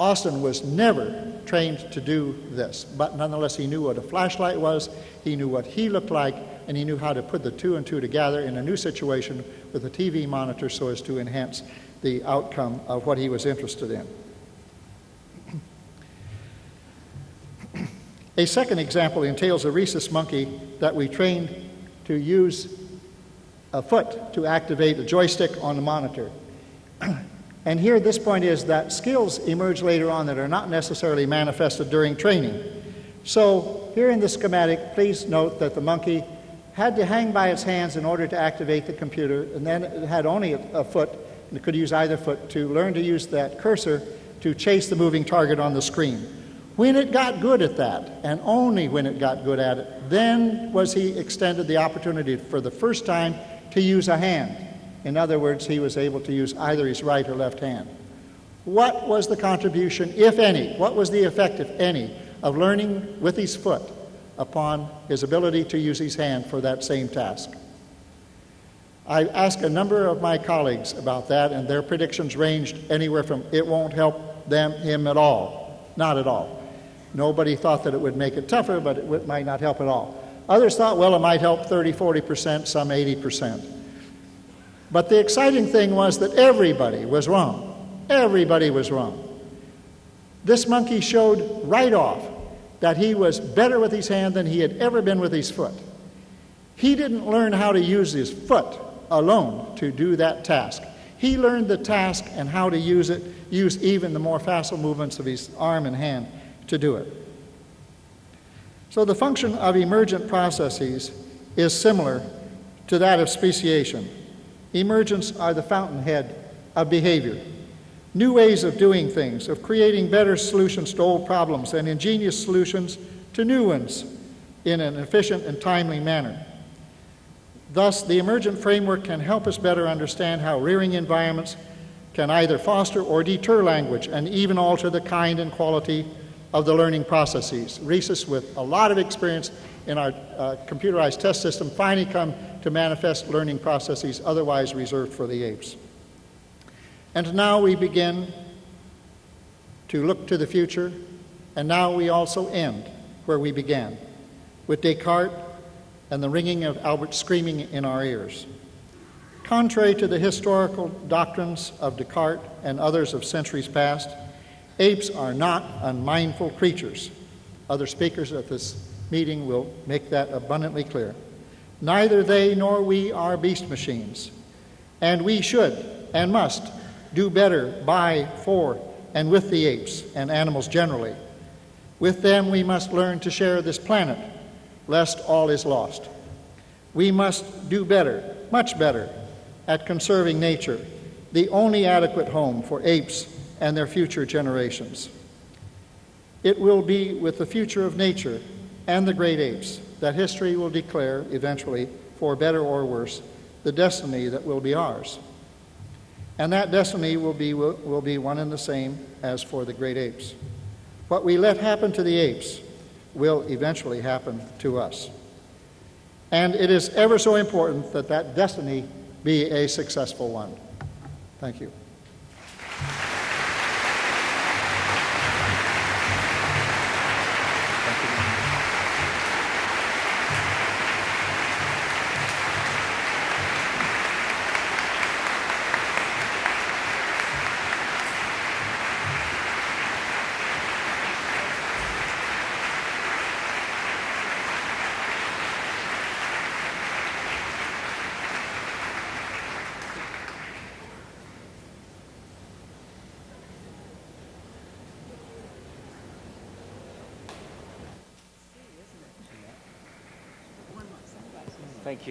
Austin was never trained to do this, but nonetheless, he knew what a flashlight was, he knew what he looked like, and he knew how to put the two and two together in a new situation with a TV monitor so as to enhance the outcome of what he was interested in. A second example entails a rhesus monkey that we trained to use a foot to activate a joystick on the monitor. [clears throat] And here, this point is that skills emerge later on that are not necessarily manifested during training. So, here in the schematic, please note that the monkey had to hang by its hands in order to activate the computer, and then it had only a, a foot, and it could use either foot to learn to use that cursor to chase the moving target on the screen. When it got good at that, and only when it got good at it, then was he extended the opportunity for the first time to use a hand. In other words, he was able to use either his right or left hand. What was the contribution, if any? What was the effect, if any, of learning with his foot upon his ability to use his hand for that same task? I asked a number of my colleagues about that, and their predictions ranged anywhere from it won't help them, him at all, not at all. Nobody thought that it would make it tougher, but it might not help at all. Others thought, well, it might help 30, 40%, some 80%. But the exciting thing was that everybody was wrong. Everybody was wrong. This monkey showed right off that he was better with his hand than he had ever been with his foot. He didn't learn how to use his foot alone to do that task. He learned the task and how to use it, use even the more facile movements of his arm and hand to do it. So the function of emergent processes is similar to that of speciation. Emergents are the fountainhead of behavior. New ways of doing things, of creating better solutions to old problems and ingenious solutions to new ones in an efficient and timely manner. Thus, the emergent framework can help us better understand how rearing environments can either foster or deter language and even alter the kind and quality of the learning processes. Rhesus, with a lot of experience in our uh, computerized test system, finally come to manifest learning processes otherwise reserved for the apes. And now we begin to look to the future, and now we also end where we began, with Descartes and the ringing of Albert screaming in our ears. Contrary to the historical doctrines of Descartes and others of centuries past, apes are not unmindful creatures. Other speakers at this meeting will make that abundantly clear. Neither they nor we are beast machines, and we should and must do better by, for, and with the apes and animals generally. With them, we must learn to share this planet lest all is lost. We must do better, much better, at conserving nature, the only adequate home for apes and their future generations. It will be with the future of nature and the great apes that history will declare, eventually, for better or worse, the destiny that will be ours. And that destiny will be, will, will be one and the same as for the great apes. What we let happen to the apes will eventually happen to us. And it is ever so important that that destiny be a successful one. Thank you.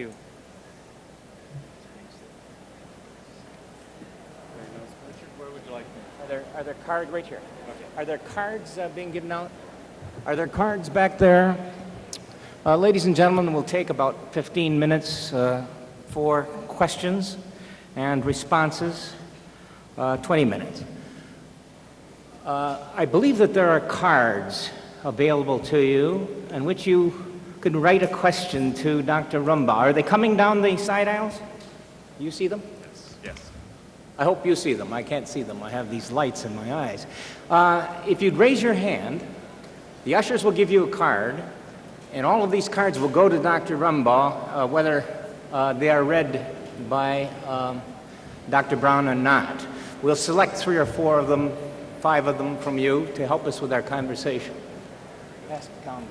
You. Where would you like Are there, are there cards right here? Are there cards uh, being given out? Are there cards back there? Uh, ladies and gentlemen, we'll take about 15 minutes uh, for questions and responses. Uh, 20 minutes. Uh, I believe that there are cards available to you in which you could write a question to Dr. Rumbaugh. Are they coming down the side aisles? You see them?
Yes. Yes.
I hope you see them. I can't see them. I have these lights in my eyes. Uh, if you'd raise your hand, the ushers will give you a card, and all of these cards will go to Dr. Rumbaugh, uh, whether uh, they are read by um, Dr. Brown or not. We'll select three or four of them, five of them from you to help us with our conversation. Pass down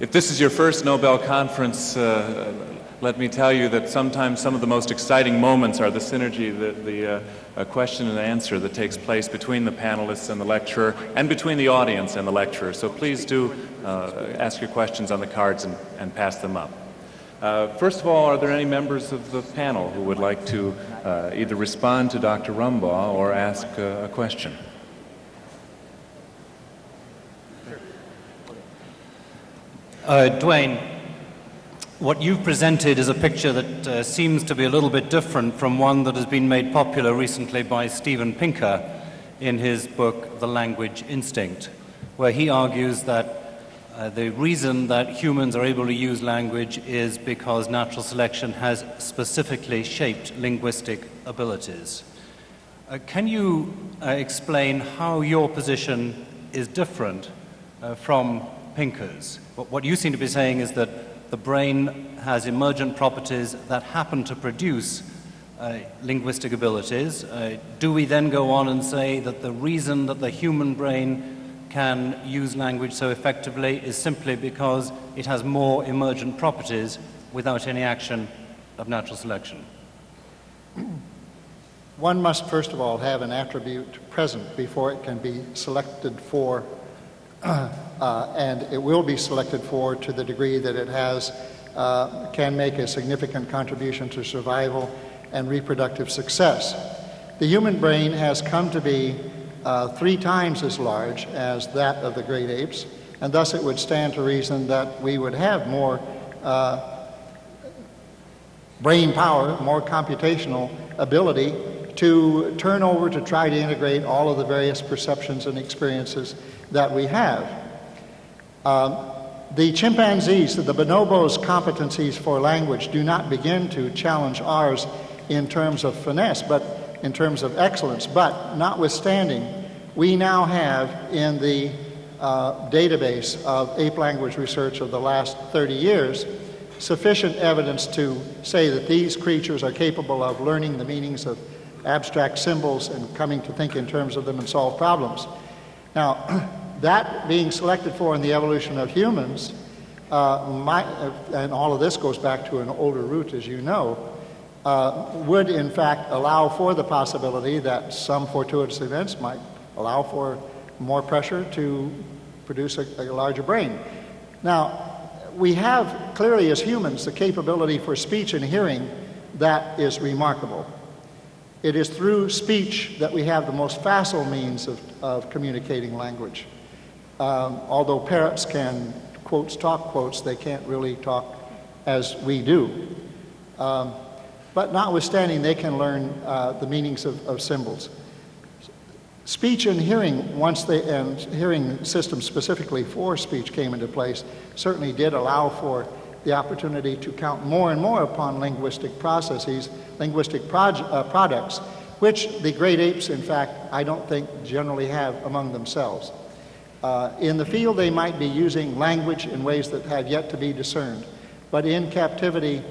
If this is your first Nobel conference, uh, let me tell you that sometimes some of the most exciting moments are the synergy, the, the uh, question and answer that takes place between the panelists and the lecturer, and between the audience and the lecturer. So please do uh, ask your questions on the cards and, and pass them up. Uh, first of all, are there any members of the panel who would like to uh, either respond to Dr. Rumbaugh or ask a question?
Uh, Duane, what you've presented is a picture that uh, seems to be a little bit different from one that has been made popular recently by Steven Pinker in his book, The Language Instinct, where he argues that uh, the reason that humans are able to use language is because natural selection has specifically shaped linguistic abilities. Uh, can you uh, explain how your position is different uh, from Pinker's? What you seem to be saying is that the brain has emergent properties that happen to produce uh, linguistic abilities. Uh, do we then go on and say that the reason that the human brain can use language so effectively is simply because it has more emergent properties without any action of natural selection.
One must first of all have an attribute present before it can be selected for, and it will be selected for to the degree that it has, uh, can make a significant contribution to survival and reproductive success. The human brain has come to be uh, three times as large as that of the great apes, and thus it would stand to reason that we would have more uh, brain power, more computational ability to turn over to try to integrate all of the various perceptions and experiences that we have. Um, the chimpanzees, the bonobos' competencies for language do not begin to challenge ours in terms of finesse, but in terms of excellence. But notwithstanding, we now have in the uh, database of ape language research of the last 30 years sufficient evidence to say that these creatures are capable of learning the meanings of abstract symbols and coming to think in terms of them and solve problems. Now, [clears throat] that being selected for in the evolution of humans, uh, my, uh, and all of this goes back to an older root, as you know, uh, would in fact allow for the possibility that some fortuitous events might allow for more pressure to produce a, a larger brain. Now, we have clearly as humans the capability for speech and hearing that is remarkable. It is through speech that we have the most facile means of, of communicating language. Um, although parrots can quotes talk quotes, they can't really talk as we do. Um, but notwithstanding, they can learn uh, the meanings of, of symbols. Speech and hearing, once they, and hearing systems specifically for speech came into place, certainly did allow for the opportunity to count more and more upon linguistic processes, linguistic uh, products, which the great apes, in fact, I don't think generally have among themselves. Uh, in the field, they might be using language in ways that have yet to be discerned, but in captivity,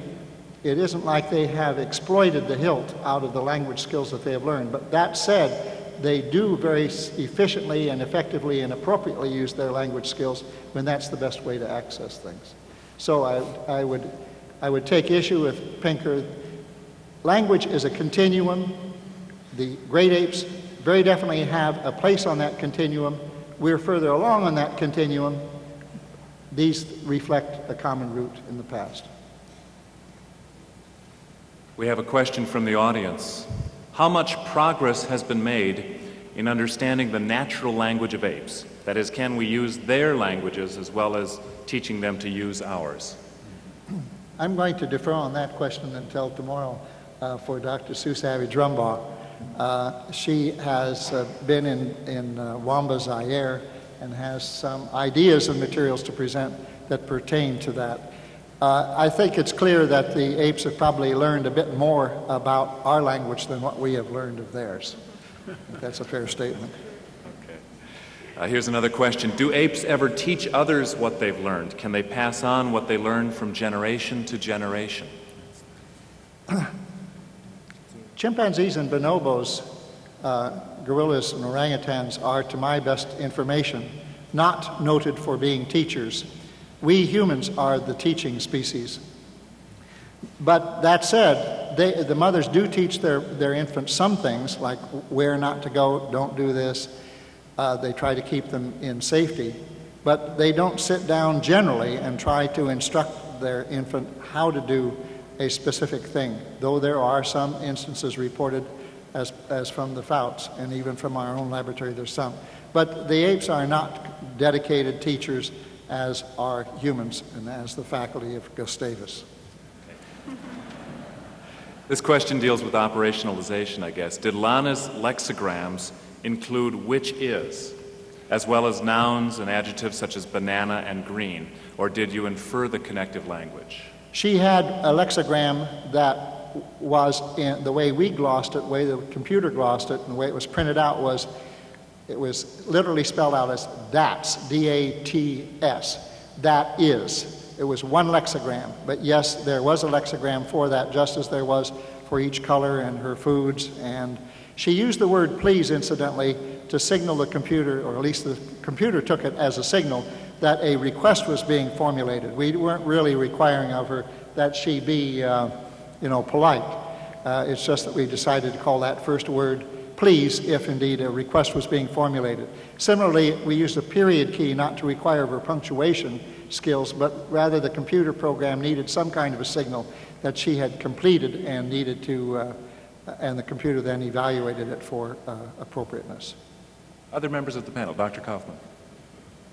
it isn't like they have exploited the hilt out of the language skills that they have learned. But that said, they do very efficiently and effectively and appropriately use their language skills when that's the best way to access things. So I, I, would, I would take issue with Pinker. Language is a continuum. The great apes very definitely have a place on that continuum. We're further along on that continuum. These reflect a common root in the past.
We have a question from the audience. How much progress has been made in understanding the natural language of apes? That is, can we use their languages as well as teaching them to use ours?
I'm going to defer on that question until tomorrow uh, for Dr. Sue Savage Rumbaugh. Uh, she has uh, been in, in uh, Wamba, Zaire, and has some ideas and materials to present that pertain to that. Uh, I think it's clear that the apes have probably learned a bit more about our language than what we have learned of theirs. That's a fair statement.
Uh, here's another question Do apes ever teach others what they've learned? Can they pass on what they learn from generation to generation? [clears throat]
Chimpanzees and bonobos, uh, gorillas and orangutans are, to my best information, not noted for being teachers we humans are the teaching species. But that said, they, the mothers do teach their, their infants some things, like where not to go, don't do this. Uh, they try to keep them in safety. But they don't sit down generally and try to instruct their infant how to do a specific thing, though there are some instances reported as, as from the Fouts, and even from our own laboratory, there's some. But the apes are not dedicated teachers as are humans and as the faculty of Gustavus.
This question deals with operationalization, I guess. Did Lana's lexicograms include which is, as well as nouns and adjectives such as banana and green, or did you infer the connective language?
She had a lexigram that was in the way we glossed it, the way the computer glossed it, and the way it was printed out was it was literally spelled out as that's, D A T S. That is. It was one lexigram. But yes, there was a lexigram for that, just as there was for each color and her foods and She used the word please, incidentally, to signal the computer, or at least the computer took it as a signal, that a request was being formulated. We weren't really requiring of her that she be, uh, you know, polite. Uh, it's just that we decided to call that first word please if indeed a request was being formulated. Similarly, we used a period key not to require her punctuation skills, but rather the computer program needed some kind of a signal that she had completed and needed to, uh, and the computer then evaluated it for uh, appropriateness.
Other members of the panel, Dr. Kaufman.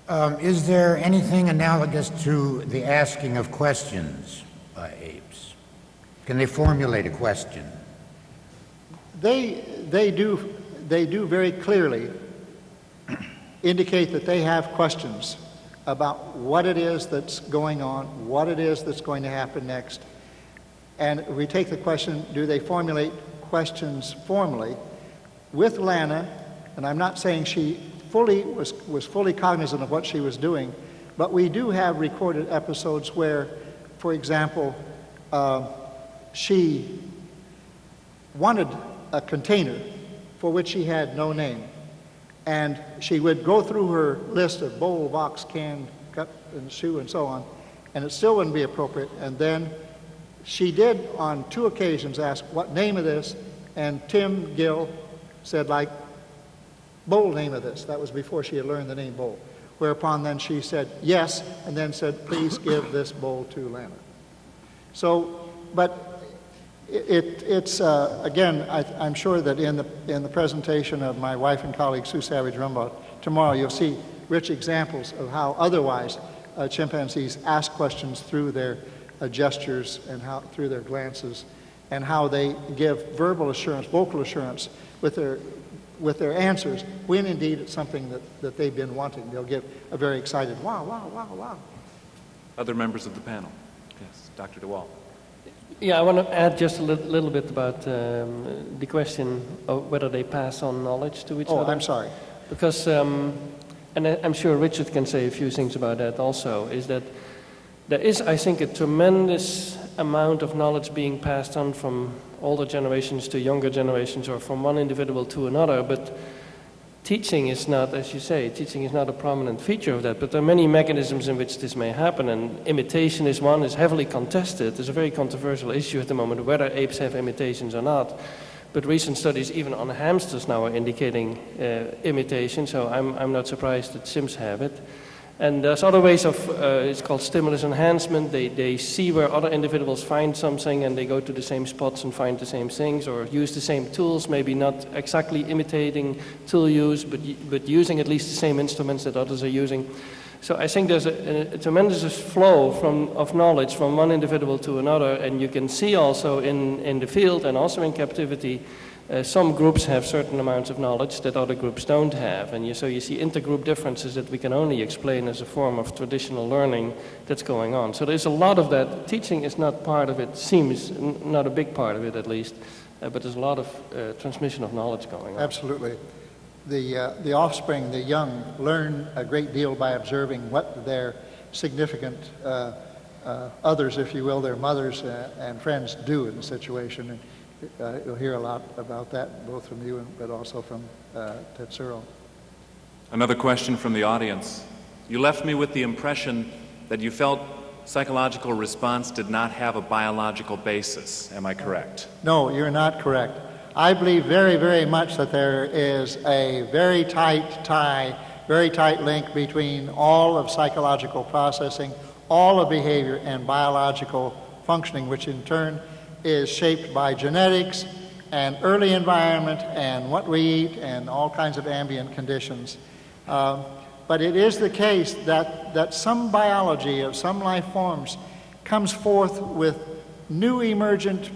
Um, is there anything analogous to the asking of questions by apes? Can they formulate a question?
They, they, do, they do very clearly [clears throat] indicate that they have questions about what it is that's going on, what it is that's going to happen next. And we take the question, do they formulate questions formally with Lana? And I'm not saying she fully was, was fully cognizant of what she was doing, but we do have recorded episodes where, for example, uh, she wanted a container for which she had no name. And she would go through her list of bowl, box, can, cup, and shoe, and so on, and it still wouldn't be appropriate. And then she did, on two occasions, ask, What name of this? And Tim Gill said, like, bowl name of this. That was before she had learned the name bowl. Whereupon then she said, Yes, and then said, Please give this bowl to Lana. So, but it, it's, uh, again, I, am sure that in the, in the presentation of my wife and colleague Sue Savage Rumbaugh tomorrow, you'll see rich examples of how otherwise uh, chimpanzees ask questions through their uh, gestures and how, through their glances, and how they give verbal assurance, vocal assurance with their, with their answers when indeed it's something that, that they've been wanting. They'll give a very excited wow, wow, wow, wow.
Other members of the panel. Yes, Dr. de Waal.
Yeah, I want to add just a li little bit about um, the question of whether they pass on knowledge to each
oh,
other.
Oh, I'm sorry.
Because, um, and I'm sure Richard can say a few things about that also, is that there is, I think, a tremendous amount of knowledge being passed on from older generations to younger generations or from one individual to another, but teaching is not, as you say, teaching is not a prominent feature of that, but there are many mechanisms in which this may happen, and imitation is one, is heavily contested. There's a very controversial issue at the moment whether apes have imitations or not. But recent studies, even on hamsters now, are indicating uh, imitation, so I'm, I'm not surprised that chimps have it. And there's other ways of, uh, it's called stimulus enhancement. They, they see where other individuals find something and they go to the same spots and find the same things or use the same tools, maybe not exactly imitating tool use, but, but using at least the same instruments that others are using. So I think there's a, a, tremendous flow from, of knowledge from one individual to another, and you can see also in, in the field and also in captivity uh, some groups have certain amounts of knowledge that other groups don't have. And you, so you see intergroup differences that we can only explain as a form of traditional learning that's going on. So there's a lot of that. Teaching is not part of it, seems not a big part of it at least, uh, but there's a lot of uh, transmission of knowledge going on.
Absolutely. The, uh, the offspring, the young, learn a great deal by observing what their significant uh, uh, others, if you will, their mothers and friends do in the situation. And, uh, you'll hear a lot about that, both from you and, but also from uh, Tetsuro.
Another question from the audience. You left me with the impression that you felt psychological response did not have a biological basis. Am I correct?
No, you're not correct. I believe very, very much that there is a very tight tie, very tight link between all of psychological processing, all of behavior, and biological functioning, which in turn is shaped by genetics and early environment and what we eat and all kinds of ambient conditions. Uh, but it is the case that, that some biology of some life forms comes forth with new emergent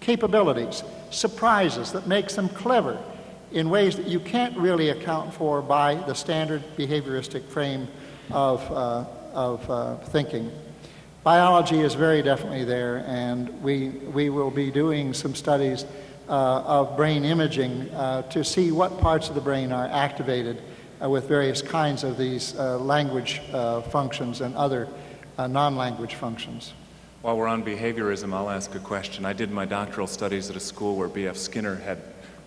capabilities, surprises that makes them clever in ways that you can't really account for by the standard behavioristic frame of, uh, of uh, thinking biology is very definitely there, and we, we will be doing some studies uh, of brain imaging uh, to see what parts of the brain are activated uh, with various kinds of these uh, language uh, functions and other uh, non-language functions.
While we're on behaviorism, I'll ask a question. I did my doctoral studies at a school where B.F. Skinner had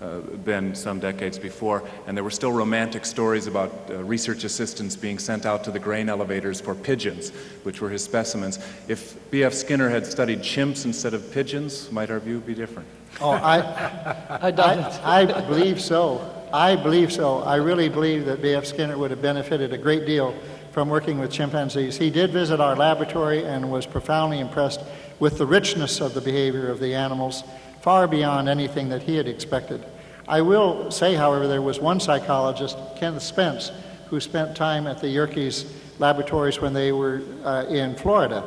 uh, been some decades before, and there were still romantic stories about uh, research assistants being sent out to the grain elevators for pigeons, which were his specimens. If B.F. Skinner had studied chimps instead of pigeons, might our view be different?
Oh, I, [laughs]
I.
I, I believe so. I believe so. I really believe that B.F. Skinner would have benefited a great deal from working with chimpanzees. He did visit our laboratory and was profoundly impressed with the richness of the behavior of the animals, far beyond anything that he had expected. I will say, however, there was one psychologist, Kenneth Spence, who spent time at the Yerkes laboratories when they were uh, in Florida,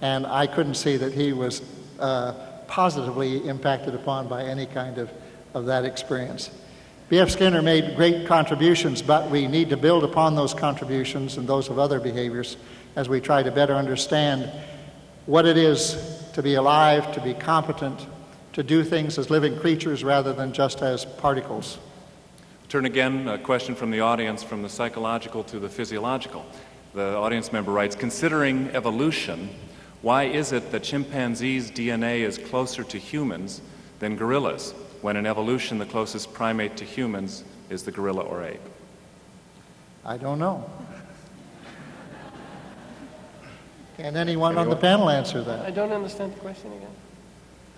and I couldn't see that he was uh, positively impacted upon by any kind of, of that experience. B.F. Skinner made great contributions, but we need to build upon those contributions and those of other behaviors as we try to better understand what it is to be alive, to be competent, to do things as living creatures rather than just as particles.
Turn again, a question from the audience from the psychological to the physiological. The audience member writes Considering evolution, why is it that chimpanzees' DNA is closer to humans than gorillas, when in evolution the closest primate to humans is the gorilla or ape?
I don't know. Can anyone on the panel answer that?
I don't understand the question again.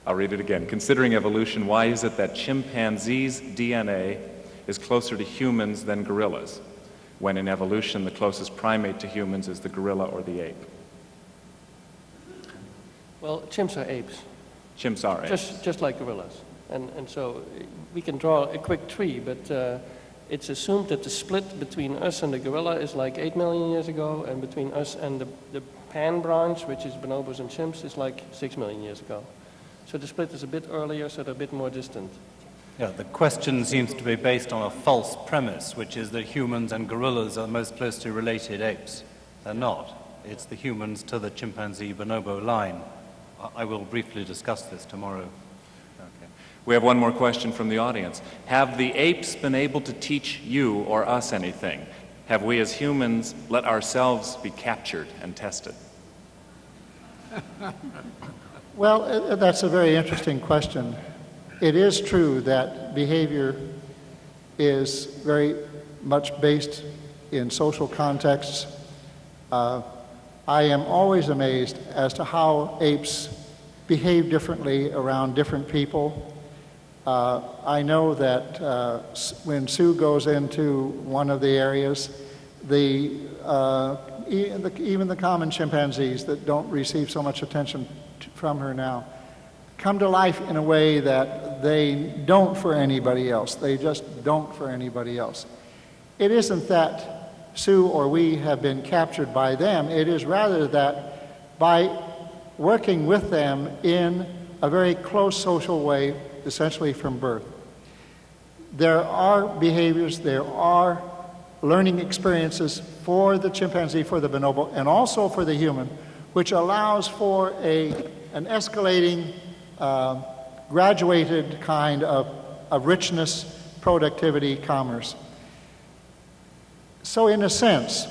I'll read it again. Considering evolution, why is it that chimpanzees' DNA is closer to humans than gorillas, when in evolution the closest primate to humans is the gorilla or the ape?
Well, chimps are apes,
Chimps are apes.
just, just like gorillas. And, and so we can draw a quick tree, but uh, it's assumed that the split between us and the gorilla is like 8 million years ago, and between us and the, the pan branch, which is bonobos and chimps, is like 6 million years ago. So the split is a bit earlier, so they're a bit more distant.
Yeah, the question seems to be based on a false premise, which is that humans and gorillas are the most closely related apes. They're not. It's the humans to the chimpanzee bonobo line. I- I will briefly discuss this tomorrow.
Okay. We have one more question from the audience. Have the apes been able to teach you or us anything? Have we as humans let ourselves be captured and tested? [laughs]
Well, uh, that's a very interesting question. It is true that behavior is very much based in social contexts. Uh, I am always amazed as to how apes behave differently around different people. Uh, I know that uh, when Sue goes into one of the areas, the, uh, the, even the common chimpanzees that don't receive so much attention from her now come to life in a way that they don't for anybody else. They just don't for anybody else. It isn't that Sue or we have been captured by them, it is rather that by working with them in a very close social way, essentially from birth, there are behaviors, there are learning experiences for the chimpanzee, for the bonobo, and also for the human, which allows for a, an escalating, uh, graduated kind of, of richness, productivity, commerce. So, in a sense,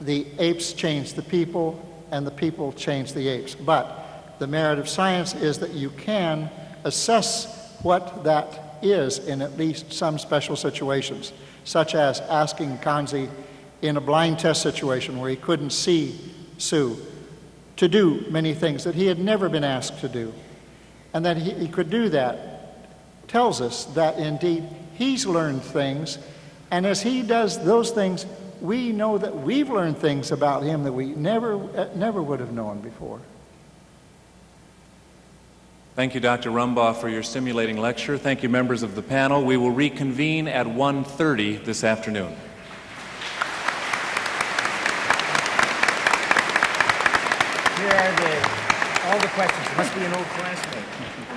the apes change the people, and the people change the apes. But the merit of science is that you can assess what that is in at least some special situations, such as asking Kanzi in a blind test situation where he couldn't see Sue to do many things that he had never been asked to do. And that he, he could do that tells us that indeed he's learned things, and as he does those things, we know that we've learned things about him that we never, uh, never would have known before.
Thank you, Dr. Rumbaugh, for your stimulating lecture. Thank you, members of the panel. We will reconvene at 1.30 this afternoon.
Questions. Must be an old classmate.